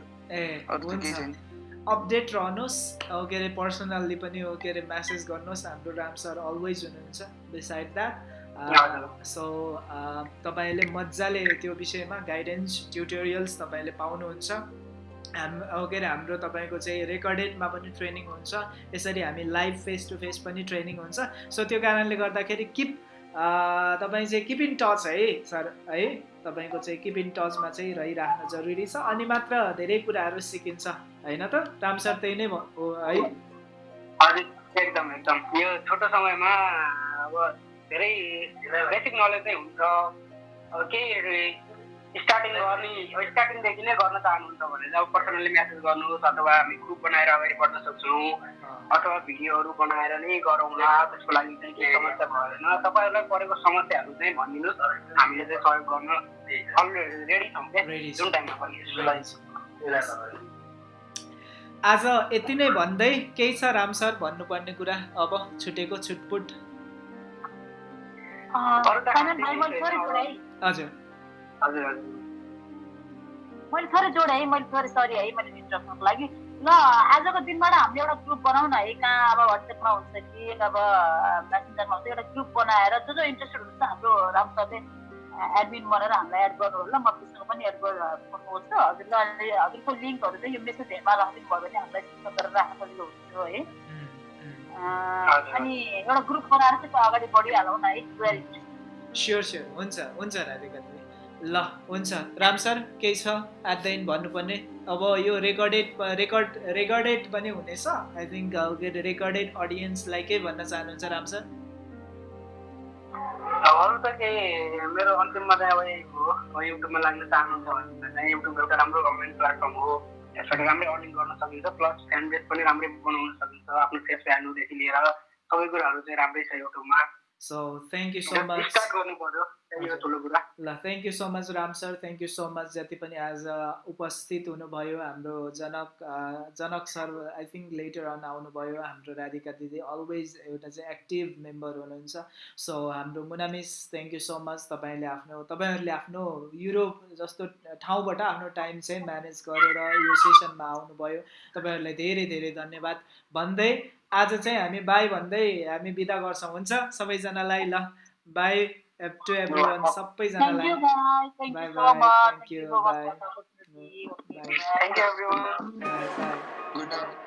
अरू केही छैन। अपडेट रहनुहोस् के अरे पर्सनल्ली पनि हो के अरे म्यासेज गर्नुहोस् हाम्रो राम सर अलवेज हुनुहुन्छ बिसाइड द्याट सो तपाईँले मजाले त्यो विषयमा गाइडेन्स ट्युटोरियल्स तपाईँले पाउनुहुन्छ। हाम के अरे हाम्रो तपाईँको चाहिँ रेकर्डेडमा पनि ट्रेनिङ हुन्छ यसरी हामी लाइभ फेस टु फेस पनि ट्रेनिङ हुन्छ। सो त्यो कारणले गर्दाखेरि किप तपाईँ चाहिँ किप इन टच है सर है? तपाईँको चाहिँ किप इन टचमा चाहिँ रहिराख्न जरुरी छ अनि मात्र धेरै कुराहरू सिकिन्छ होइन त? राम सर त्यही नै हो है? एकदम एकदम। यो छोटो समयमा अब धेरै बेसिक नलेज नै हुन्छ। केही स्टार्टिङ गर्ने स्टार्टिङदेखि नै गर्न चाहनुहुन्छ भने चाहिँ अब पर्सनली मेसेज गर्नुहोस् अथवा हामी ग्रुप बनाएर अगाडि बढ्न सक्छौँ। अथवा भिडियोहरू बनाएर नै गरौँला त्यसको लागि चाहिँ केही समस्या भएन तपाईँहरूलाई परेको समस्याहरू चाहिँ भनिदिनुहोस्। हामीले चाहिँ सहयोग गर्न रेडी छौँ क्या। जुन टाइममा पनि आज यति नै भन्दै केही छ राम सर भन्नुपर्ने कुरा? अब छुटेको छुटपुट। हजुर। हजुर हजुर। मैले थोरै जोडेँ है मैले थोरै सरी है मैले इन्टरप्टको लागि। ल आजको दिनबाट हामीले एउटा ग्रुप बनाउँ न है कहाँ अब वाट्सएपमा हुन्छ कि अब मेसेन्जरमा हुन्छ एउटा ग्रुप बनाएर जो जो इन्ट्रेस्टेड हुन्छ हाम्रो राम सरले एडमिन बनाएर हामीलाई एड गर्नु होला म त्यसमा पनि एड गर्नुहोस् त हजुरले अहिले हजुरको लिङ्कहरू चाहिँ यो मेसेज हेर्न राखिदिनु भयो भने हामीलाई सिस्टम गरेर राख्न सजिलो हुन्छ है। अनि एउटा ग्रुप बनाएर चाहिँ अगाडि बढिहालौँ न है स्योर स्योर हुन्छ हुन्छ राधिका ल हुन्छ। राम सर केही छ? एट द एन्ड भन्नुपर्ने। अब यो रेकर्डेड रेकर्ड रेकर्डेड पनि हुनेछ। आई थिङ्क रेकर्डेड अडियन्सलाई के भन्न चाहनुहुन्छ राम सर। अरू त केही मेरो अन्तिममा चाहिँ अब यही हो। युट्युबमा लाग्न चाहनुहुन्छ भने चाहिँ युट्युब एउटा राम्रो गभर्मेन्ट प्लेटफर्म हो। यसबाट राम्रै अर्निङ गर्न सकिन्छ। प्लस फ्यान बेस पनि राम्रै बनाउन सकिन्छ। आफ्नो फेस भ्यालुदेखि लिएर सबै कुराहरू चाहिँ राम्रै छ युट्युबमा। So thank you so much ल thank you so much Ram sir thank you so much जति पनि आज उपस्थित हुनुभयो हाम्रो Janak Janak sir I think later on आउनुभयो हाम्रो राधिका दिदी अलवेज एउटा चाहिँ एक्टिभ मेम्बर हुनुहुन्छ सो हाम्रो Muna miss thank you so much तपाईँले आफ्नो तपाईँहरूले आफ्नो युरोप जस्तो ठाउँबाट आफ्नो टाइम चाहिँ म्यानेज गरेर यो सेसनमा आउनुभयो तपाईँहरूलाई धेरै धेरै धन्यवाद भन्दै आज चाहिँ हामी बाई भन्दै हामी बिदा गर्छौँ। हुन्छ? सबैजनालाई ल बाई एप टु एप सबैजनालाई। Bye bye thank you bye. Good night.